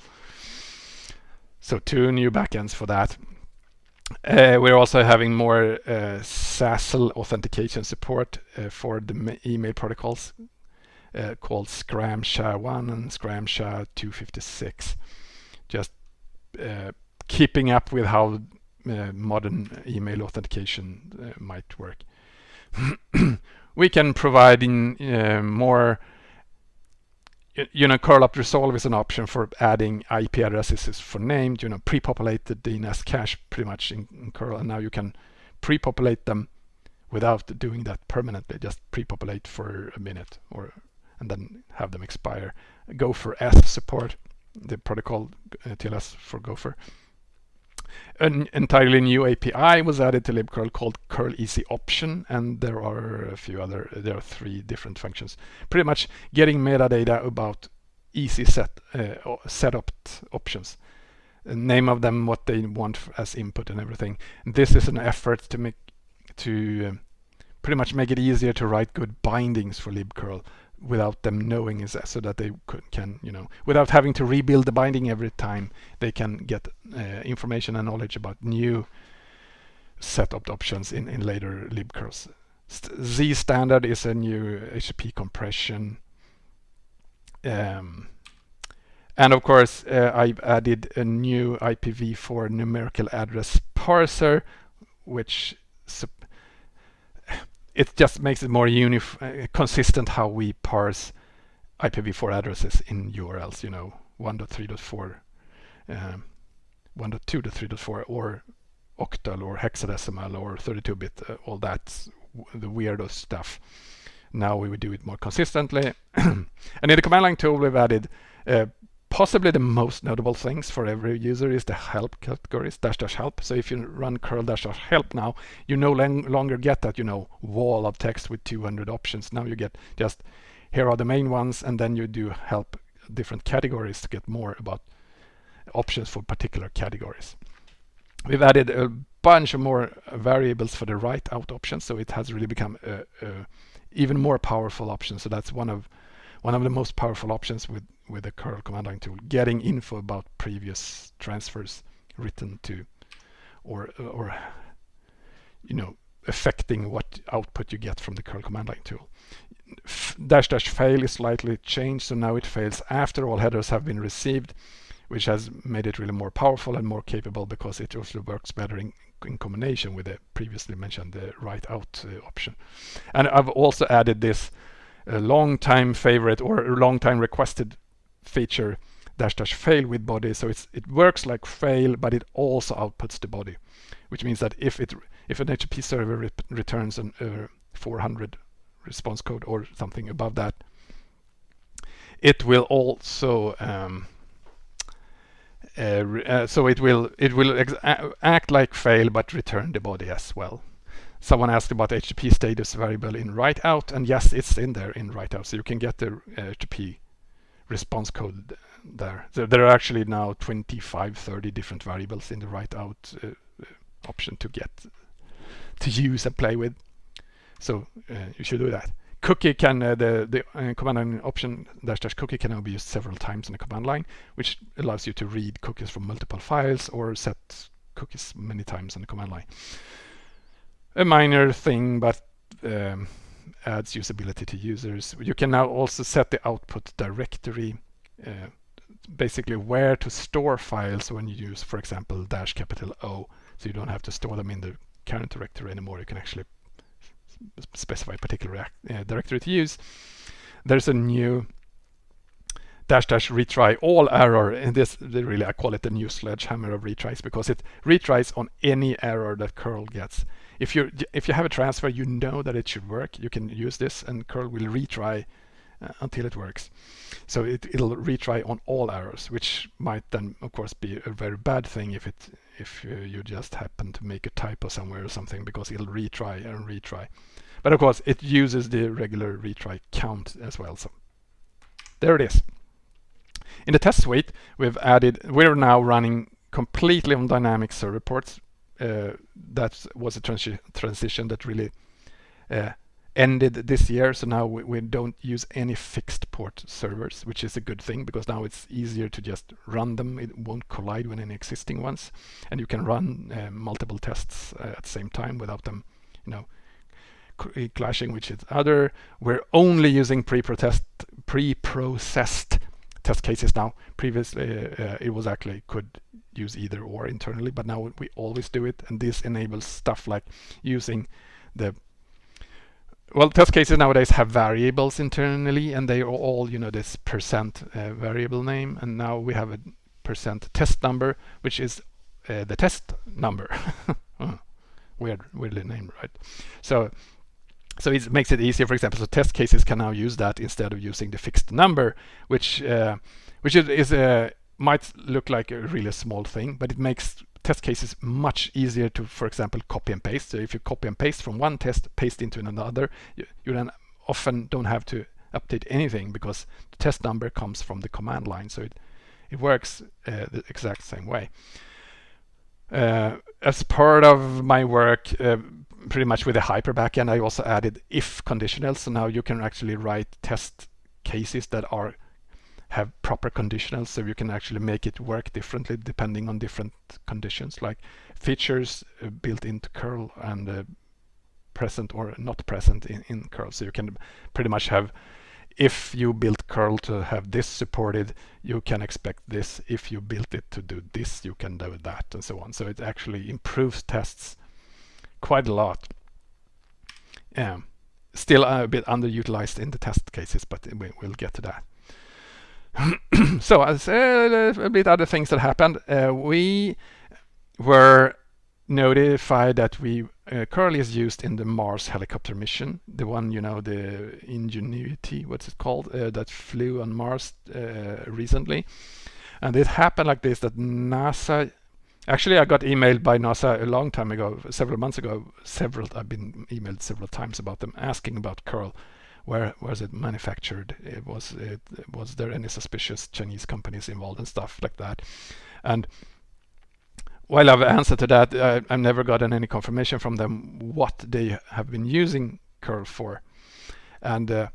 So two new backends for that. Uh, we're also having more uh, SASL authentication support uh, for the email protocols uh, called Scram SHA-1 and Scram SHA-256. Just uh, keeping up with how uh, modern email authentication might work. we can provide in more you know, CURLOPT_RESOLVE is an option for adding IP addresses for named, you know, pre-populated DNS cache pretty much in, in curl. And now you can pre-populate them without doing that permanently, just pre-populate for a minute or and then have them expire. Gopher S support, the protocol uh, TLS for Gopher. An entirely new API was added to libcurl called curl_easy_option and there are a few other there are three different functions. Pretty much getting metadata about easy set uh, setopt options. Name of them, what they want as input and everything. this is an effort to make to um, pretty much make it easier to write good bindings for libcurl without them knowing is so that they could, can you know without having to rebuild the binding every time they can get uh, information and knowledge about new setopt options in in later libcurls Zstandard is a new http compression um, and of course uh, I've added a new IPv4 numerical address parser which it just makes it more uh, consistent how we parse IPv4 addresses in URLs, you know, 1.3.4, um, 1.2.3.4 or octal or hexadecimal or 32-bit, uh, all that, the weirdo stuff. Now we would do it more consistently. and in the command line tool, we've added uh, Possibly the most notable things for every user is the help categories, dash dash help. So if you run curl dash dash help now, you no longer get that, you know, wall of text with 200 options. Now you get just, here are the main ones, and then you do help different categories to get more about options for particular categories. We've added a bunch of more variables for the write out options, so it has really become a, a even more powerful option. So that's one of one of the most powerful options with with the curl command line tool, getting info about previous transfers written to or or you know affecting what output you get from the curl command line tool. F dash dash fail is slightly changed, so now it fails after all headers have been received, which has made it really more powerful and more capable because it also works better in, in combination with the previously mentioned the write out uh, option. And I've also added this a long time favorite or a long time requested feature dash dash fail with body. So it works like fail, but it also outputs the body, which means that if it if an HTTP server re returns an uh, 400 response code or something above that, it will also um, uh, uh, so it will it will act like fail but return the body as well. Someone asked about HTTP status variable in write out, and yes, it's in there in write out, so you can get the HTTP response code there. So there are actually now 25, 30 different variables in the write out uh, uh, option to get to use and play with. So uh, you should do that. Cookie can uh, the the uh, command line option dash dash cookie can now be used several times in the command line, which allows you to read cookies from multiple files or set cookies many times in the command line a minor thing, but um, adds usability to users. You can now also set the output directory, uh, basically where to store files when you use, for example, dash capital O. So you don't have to store them in the current directory anymore. You can actually specify a particular uh, directory to use. There's a new dash dash retry all error and this really I call it the new sledgehammer of retries because it retries on any error that curl gets if you if you have a transfer, you know that it should work. You can use this, and curl will retry uh, until it works. So it, it'll retry on all errors, which might then, of course, be a very bad thing if it if uh, you just happen to make a typo somewhere or something, because it'll retry and retry. But of course, it uses the regular retry count as well. So there it is. In the test suite, we've added, we're now running completely on dynamic server ports that was a transi transition that really uh, ended this year. So now we, we, don't use any fixed port servers, which is a good thing because now it's easier to just run them. It won't collide with any existing ones. And you can run uh, multiple tests uh, at the same time without them, you know, clashing with each other. We're only using pre-processed pre-processed test cases now. Previously, uh, it was actually could use either or internally, but now we always do it. And this enables stuff like using the well, test cases nowadays have variables internally, and they are all, you know, this percent uh, variable name. And now we have a percent test number, which is uh, the test number. Weird, weirdly named, right? So, so it makes it easier. For example, so test cases can now use that instead of using the fixed number, which uh, which is, is uh, might look like a really small thing, but it makes test cases much easier to, for example, copy and paste. So if you copy and paste from one test, paste into another, you, you then often don't have to update anything because the test number comes from the command line. So it, it works uh, the exact same way. Uh, as part of my work, uh, pretty much with the Hyper backend, I also added if conditionals. So now you can actually write test cases that are have proper conditionals so you can actually make it work differently depending on different conditions. Like features uh, built into curl and uh, present or not present in, in curl. So you can pretty much have if you built curl to have this supported you can expect this. If you built it to do this you can do that and so on. So it actually improves tests quite a lot. Yeah still a bit underutilized in the test cases but we, will get to that so as uh, a bit other things that happened uh, we were notified that we uh, currently is used in the Mars helicopter mission, the one you know, the Ingenuity, what's it called, uh, that flew on Mars uh, recently. And it happened like this: that NASA, actually, I got emailed by NASA a long time ago, several months ago. Several, I've been emailed several times about them, asking about curl. Where was it manufactured? It was it was there any suspicious Chinese companies involved and stuff like that? And while I've answered to that, I, I've never gotten any confirmation from them what they have been using curl for. And uh,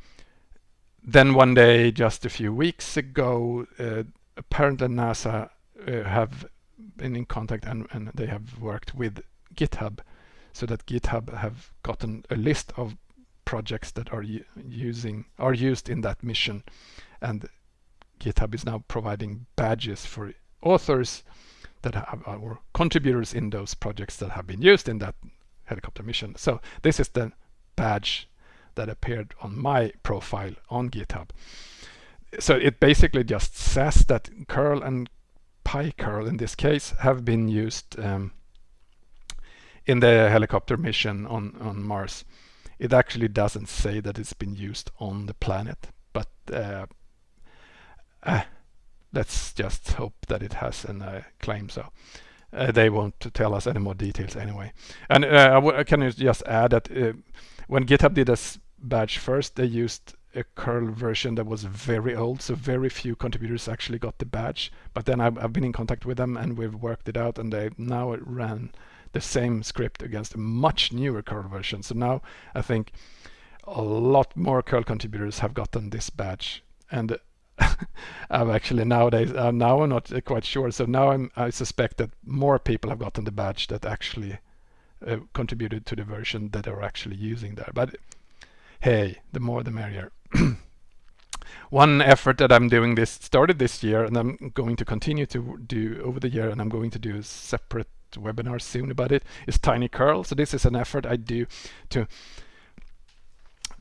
then one day, just a few weeks ago, uh, apparently NASA uh, have been in contact and, and they have worked with GitHub so that GitHub have gotten a list of projects that are using are used in that mission and GitHub is now providing badges for authors that have or contributors in those projects that have been used in that helicopter mission. So this is the badge that appeared on my profile on GitHub. So it basically just says that curl and PyCurl in this case have been used um, in the helicopter mission on, on Mars. It actually doesn't say that it's been used on the planet, but uh, uh, let's just hope that it has and uh, claim so. Uh, they won't tell us any more details anyway. And uh, can just add that uh, when GitHub did this badge first, they used a curl version that was very old, so very few contributors actually got the badge. But then I've, I've been in contact with them and we've worked it out and they now it ran the same script against a much newer curl version. So now I think a lot more curl contributors have gotten this badge. And I'm actually nowadays uh, now I'm not quite sure. So now I'm, I suspect that more people have gotten the badge that actually uh, contributed to the version that are actually using there. But hey, the more the merrier. One effort that I'm doing this started this year and I'm going to continue to do over the year and I'm going to do a separate webinar soon about it is Tiny Curl. So this is an effort I do to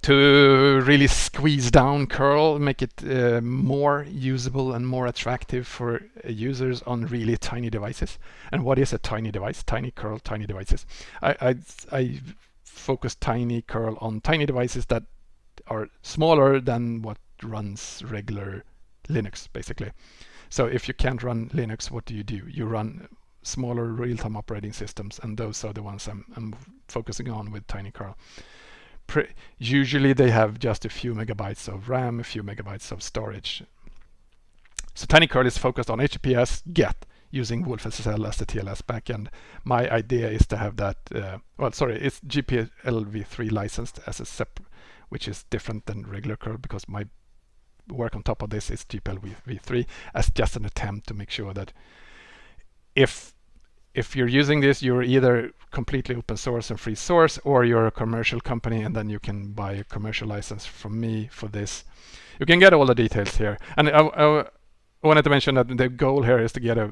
to really squeeze down curl, make it uh, more usable and more attractive for users on really tiny devices. And what is a tiny device? Tiny curl, tiny devices. I, I, I focus tiny curl on tiny devices that are smaller than what runs regular Linux, basically. So if you can't run Linux, what do you do? You run smaller real-time operating systems, and those are the ones I'm, I'm focusing on with tiny curl usually they have just a few megabytes of RAM, a few megabytes of storage. So TinyCurl is focused on HTTPS GET using wolfSSL as the TLS backend. My idea is to have that, uh, well, sorry, it's GPLv3 licensed as a separate, which is different than regular curl because my work on top of this is GPLv3 as just an attempt to make sure that if if you're using this, you're either completely open source and free source, or you're a commercial company, and then you can buy a commercial license from me for this. You can get all the details here. And I, I wanted to mention that the goal here is to get a,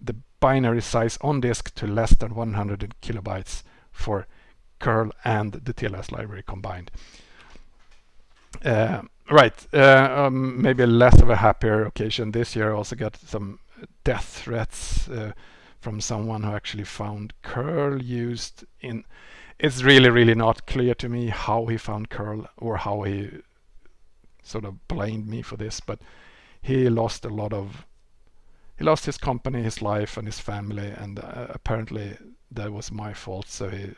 the binary size on disk to less than 100 kilobytes for curl and the TLS library combined. Uh, right, uh, um, maybe less of a happier occasion this year. Also got some death threats. Uh, from someone who actually found curl used in it's really really not clear to me how he found curl or how he sort of blamed me for this but he lost a lot of he lost his company his life and his family and uh, apparently that was my fault so he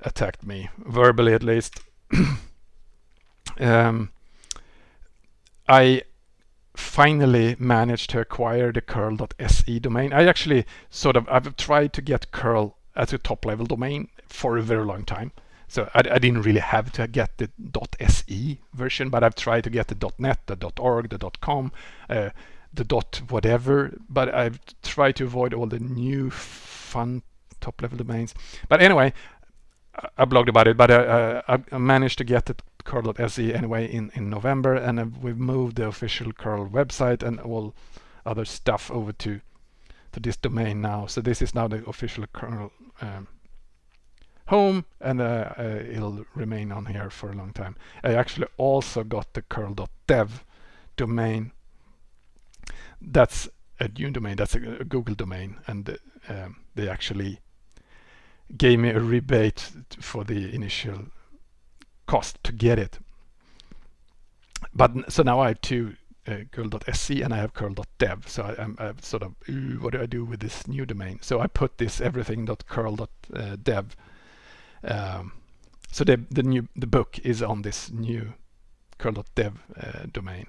attacked me verbally at least. Um, I finally managed to acquire the curl.se domain. I actually sort of I've tried to get curl as a top level domain for a very long time. So I, I, didn't really have to get the .se version, but I've tried to get the .net, the .org, the .com, uh, the dot whatever. But I've tried to avoid all the new fun top level domains. But anyway, I blogged about it, but uh, I managed to get the curl.se anyway in, in November, and we've moved the official curl website and all other stuff over to to this domain now. So this is now the official curl um, home, and uh, uh, it'll remain on here for a long time. I actually also got the curl.dev domain. That's a new domain. That's a, a Google domain, and um, they actually gave me a rebate for the initial cost to get it. But so now I have two uh, curl.se and I have curl.dev. So I, am sort of, what do I do with this new domain? So I put this everything.curl.dev. Um, so the the new the book is on this new curl.dev uh, domain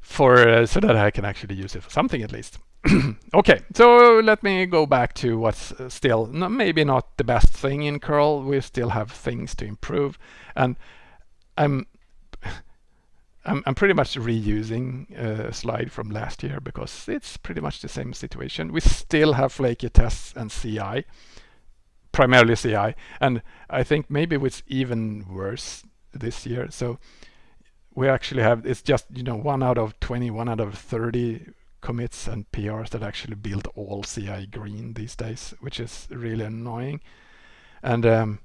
for uh, so that I can actually use it for something at least. okay, so let me go back to what's uh, still maybe not the best thing in curl. We still have things to improve, and I'm I'm, I'm pretty much reusing uh, a slide from last year because it's pretty much the same situation. We still have flaky tests and CI, primarily CI, and I think maybe it's even worse this year. So we actually have it's just you know one out of 20, one out of 30 commits and PRs that actually build all CI green these days, which is really annoying. And um,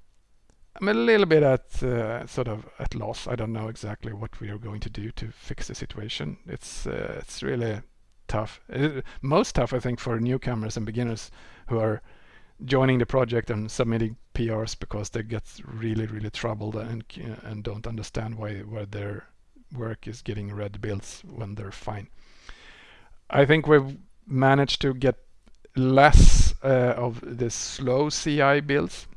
I'm a little bit at uh, sort of at loss. I don't know exactly what we are going to do to fix the situation. It's uh, it's really tough. It, most tough, I think, for newcomers and beginners who are joining the project and submitting PRs because they get really really troubled and and don't understand why why their work is getting red builds when they're fine. I think we've managed to get less uh, of the slow CI builds.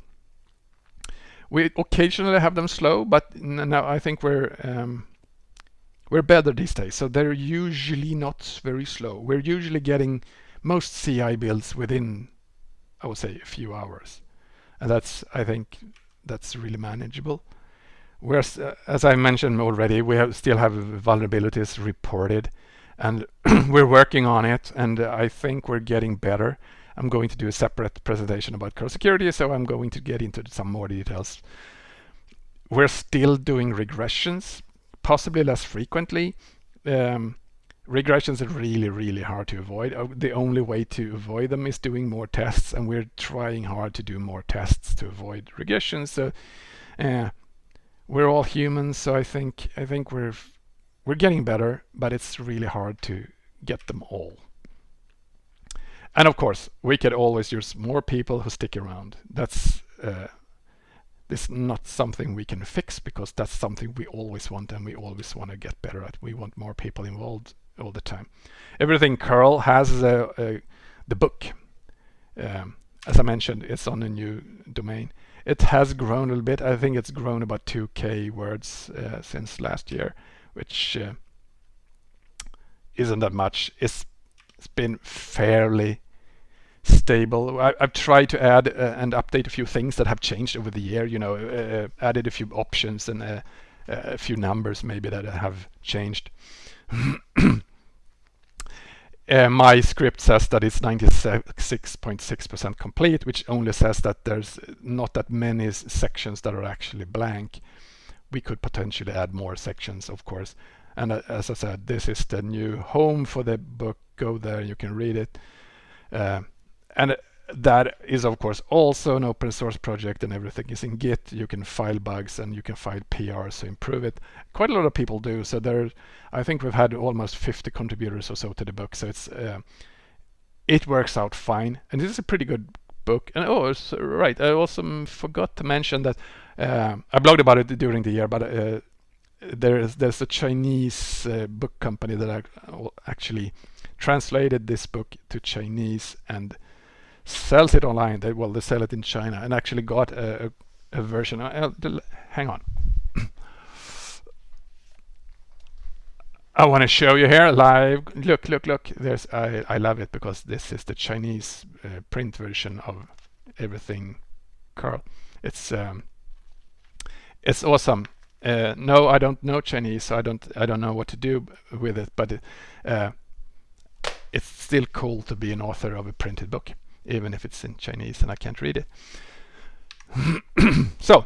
We occasionally have them slow, but now I think we're um, we're better these days. So they're usually not very slow. We're usually getting most CI builds within, I would say, a few hours, and that's I think that's really manageable. Whereas, uh, as I mentioned already, we have, still have vulnerabilities reported and we're working on it and I think we're getting better. I'm going to do a separate presentation about curl security, so I'm going to get into some more details. We're still doing regressions, possibly less frequently. Um, regressions are really, really hard to avoid. Uh, the only way to avoid them is doing more tests, and we're trying hard to do more tests to avoid regressions. So uh, we're all humans, so I think I think we're we're getting better, but it's really hard to get them all. And of course, we could always use more people who stick around. That's uh, this not something we can fix because that's something we always want and we always want to get better at. We want more people involved all the time. Everything curl has a, a, the book. Um, as I mentioned, it's on a new domain. It has grown a little bit. I think it's grown about 2k words uh, since last year which uh, isn't that much. It's, it's been fairly stable. I, have tried to add uh, and update a few things that have changed over the year. You know, uh, uh added a few options and uh, uh, a few numbers maybe that have changed. Uh, my script says that it's 96.6% complete, which only says that there's not that many sections that are actually blank we could potentially add more sections, of course. And uh, as I said, this is the new home for the book. Go there, you can read it. Uh, and that is, of course, also an open source project and everything is in Git. You can file bugs and you can file PRs to improve it. Quite a lot of people do. So there, I think we've had almost 50 contributors or so to the book. So it's uh, it works out fine. And this is a pretty good book. And oh, right, I also forgot to mention that uh, I blogged about it during the year, but uh, there's there's a Chinese uh, book company that actually translated this book to Chinese and sells it online. They well, they sell it in China and actually got a, a, a version. hang on. I want to show you here live. Look, look, look. There's I, I love it because this is the Chinese uh, print version of everything curl. It's um, it's awesome. Uh, no, I don't know Chinese, so I don't I don't know what to do with it. But uh, it's still cool to be an author of a printed book, even if it's in Chinese and I can't read it. so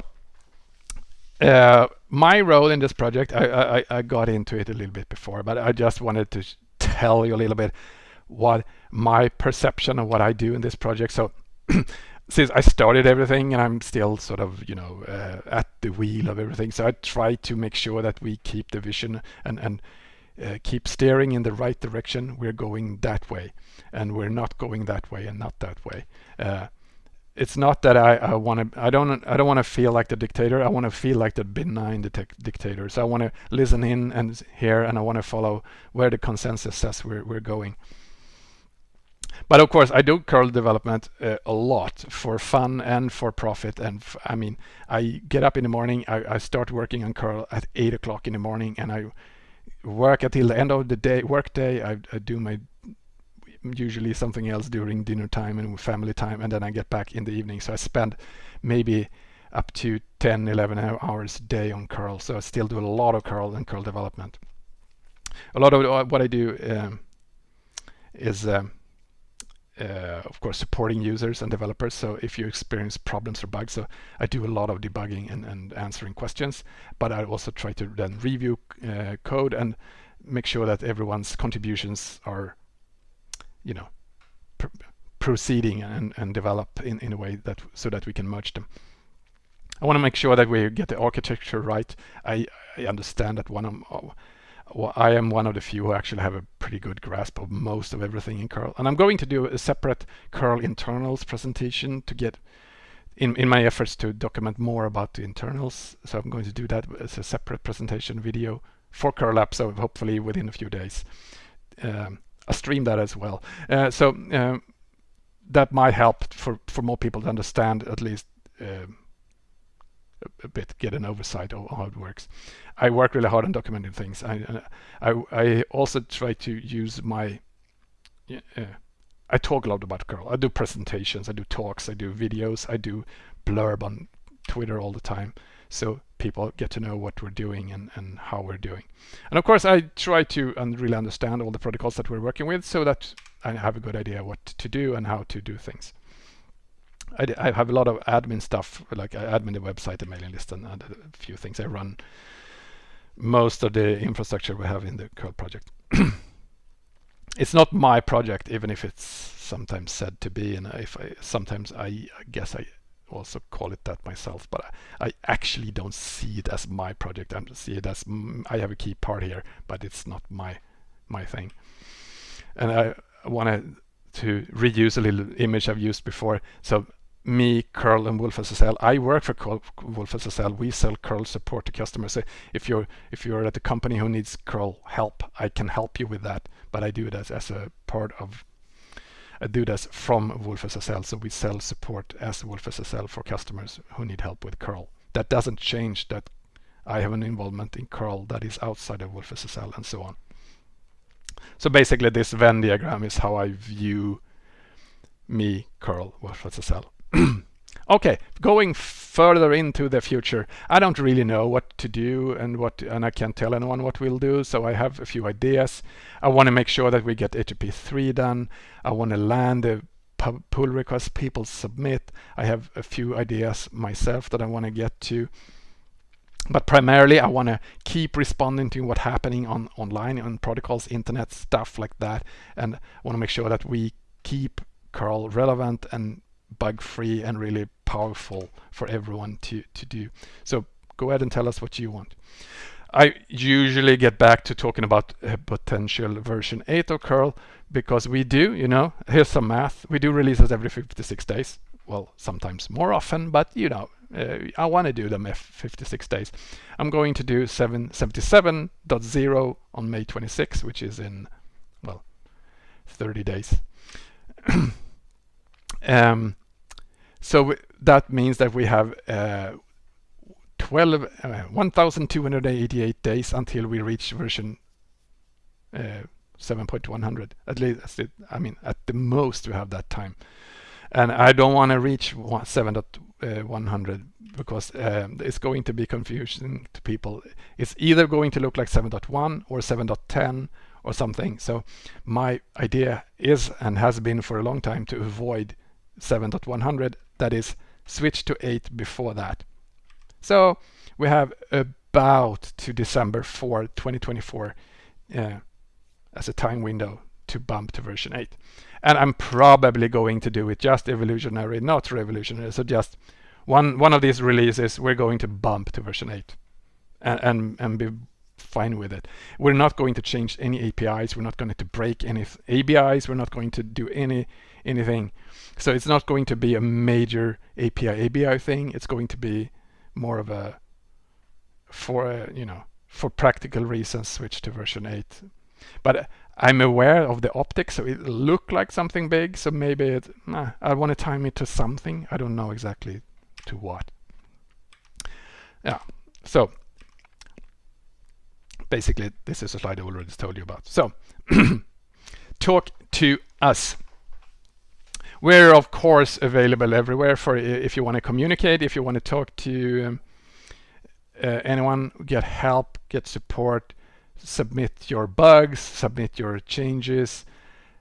uh, my role in this project, I, I, I, got into it a little bit before, but I just wanted to tell you a little bit what my perception of what I do in this project. So since I started everything and I'm still sort of, you know, uh, at the wheel of everything. So I try to make sure that we keep the vision and, and uh, keep steering in the right direction. We're going that way and we're not going that way and not that way. Uh, it's not that I, I want to I don't I don't want to feel like the dictator. I want to feel like the benign dictator. So I want to listen in and hear and I want to follow where the consensus says we're, we're going. But of course I do curl development uh, a lot for fun and for profit and I mean I get up in the morning I, I start working on curl at 8 o'clock in the morning and I work until the end of the day work day. I, I do my usually something else during dinner time and family time and then I get back in the evening. So I spend maybe up to 10 11 hours a day on curl. So I still do a lot of curl and curl development. A lot of what I do um, is um, uh, of course supporting users and developers. So if you experience problems or bugs so I do a lot of debugging and, and answering questions. But I also try to then review uh, code and make sure that everyone's contributions are you know pr proceeding and, and develop in, in a way that so that we can merge them. I want to make sure that we get the architecture right. I, I understand that one of well, I am one of the few who actually have a pretty good grasp of most of everything in curl and I'm going to do a separate curl internals presentation to get in, in my efforts to document more about the internals so I'm going to do that as a separate presentation video for curl up so hopefully within a few days um, stream that as well. Uh, so um, that might help for, for more people to understand at least um, a, bit, get an oversight of how it works. I work really hard on documenting things. I, I, I also try to use my, uh, I talk a lot about curl. I do presentations, I do talks, I do videos, I do blurb on Twitter all the time so people get to know what we're doing and, and how we're doing. And of course, I try to and really understand all the protocols that we're working with so that I have a good idea what to do and how to do things. I, I have a lot of admin stuff, like I admin the website, the mailing list, and, and a few things. I run most of the infrastructure we have in the curl project. it's not my project, even if it's sometimes said to be, and if I sometimes I, I guess I also call it that myself, but I, I, actually don't see it as my project. I see it as mm, I have a key part here, but it's not my my thing. And I wanted to reuse a little image I've used before. So me, Curl, and wolfSSL. I work for curl wolfSSL. We sell Curl support to customers. So if you're if you're at a company who needs Curl help, I can help you with that. But I do it as, as a part of do this from wolfSSL, so we sell support as wolfSSL for customers who need help with curl. That doesn't change that I have an involvement in curl that is outside of wolfSSL and so on. So basically this Venn diagram is how I view me, curl, wolfSSL. Okay, going further into the future, I don't really know what to do and what, and I can't tell anyone what we'll do. So I have a few ideas. I want to make sure that we get HTTP 3 done. I want to land the pull requests people submit. I have a few ideas myself that I want to get to. But primarily, I want to keep responding to what's happening on online, on protocols, internet, stuff like that. And I want to make sure that we keep curl relevant and bug-free and really powerful for everyone to, to do. So go ahead and tell us what you want. I usually get back to talking about a potential version 8 of curl because we do, you know, here's some math. We do releases every 56 days. Well, sometimes more often, but you know, uh, I want to do them every 56 days. I'm going to do 777.0 on May 26, which is in, well, 30 days. um, so that means that we have uh, 12, uh, 1,288 days until we reach version uh, 7.100 at least I mean at the most we have that time. And I don't want to reach 7.100 because um, it's going to be confusing to people. It's either going to look like 7.1 or 7.10 or something. So my idea is and has been for a long time to avoid 7.100 that is switch to 8 before that. So we have about to December 4 2024 uh, as a time window to bump to version 8 and I'm probably going to do it just evolutionary not revolutionary. So just one one of these releases we're going to bump to version 8 and and, and be fine with it. We're not going to change any APIs we're not going to break any ABIs we're not going to do any anything so it's not going to be a major API ABI thing it's going to be more of a for a, you know for practical reasons switch to version 8 but uh, I'm aware of the optics, so it look like something big. So maybe it, nah, I want to time it to something. I don't know exactly to what. Yeah, so basically this is a slide I already told you about. So talk to us. We're of course available everywhere for if you want to communicate, if you want to talk to um, uh, anyone, get help, get support, submit your bugs, submit your changes,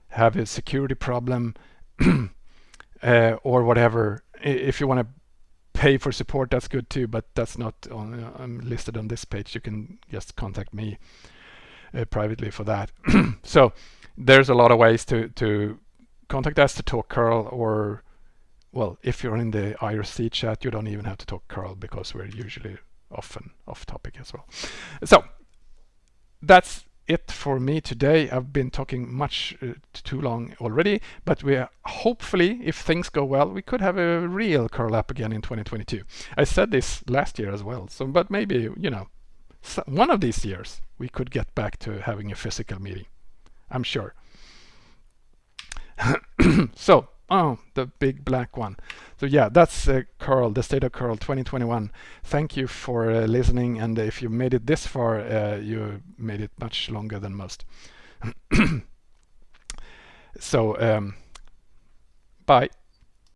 have a security problem, uh, or whatever. If you want to pay for support, that's good too, but that's not on, uh, I'm listed on this page. You can just contact me uh, privately for that. so there's a lot of ways to, to contact us to talk curl or well, if you're in the IRC chat, you don't even have to talk curl because we're usually often off topic as well. So that's it for me today. I've been talking much uh, too long already, but we are hopefully, if things go well, we could have a real curl up again in 2022. I said this last year as well, so but maybe you know, one of these years we could get back to having a physical meeting. I'm sure. so Oh, the big black one. So yeah, that's uh, curl, the state of curl 2021. Thank you for uh, listening. And if you made it this far, uh, you made it much longer than most. so um, bye.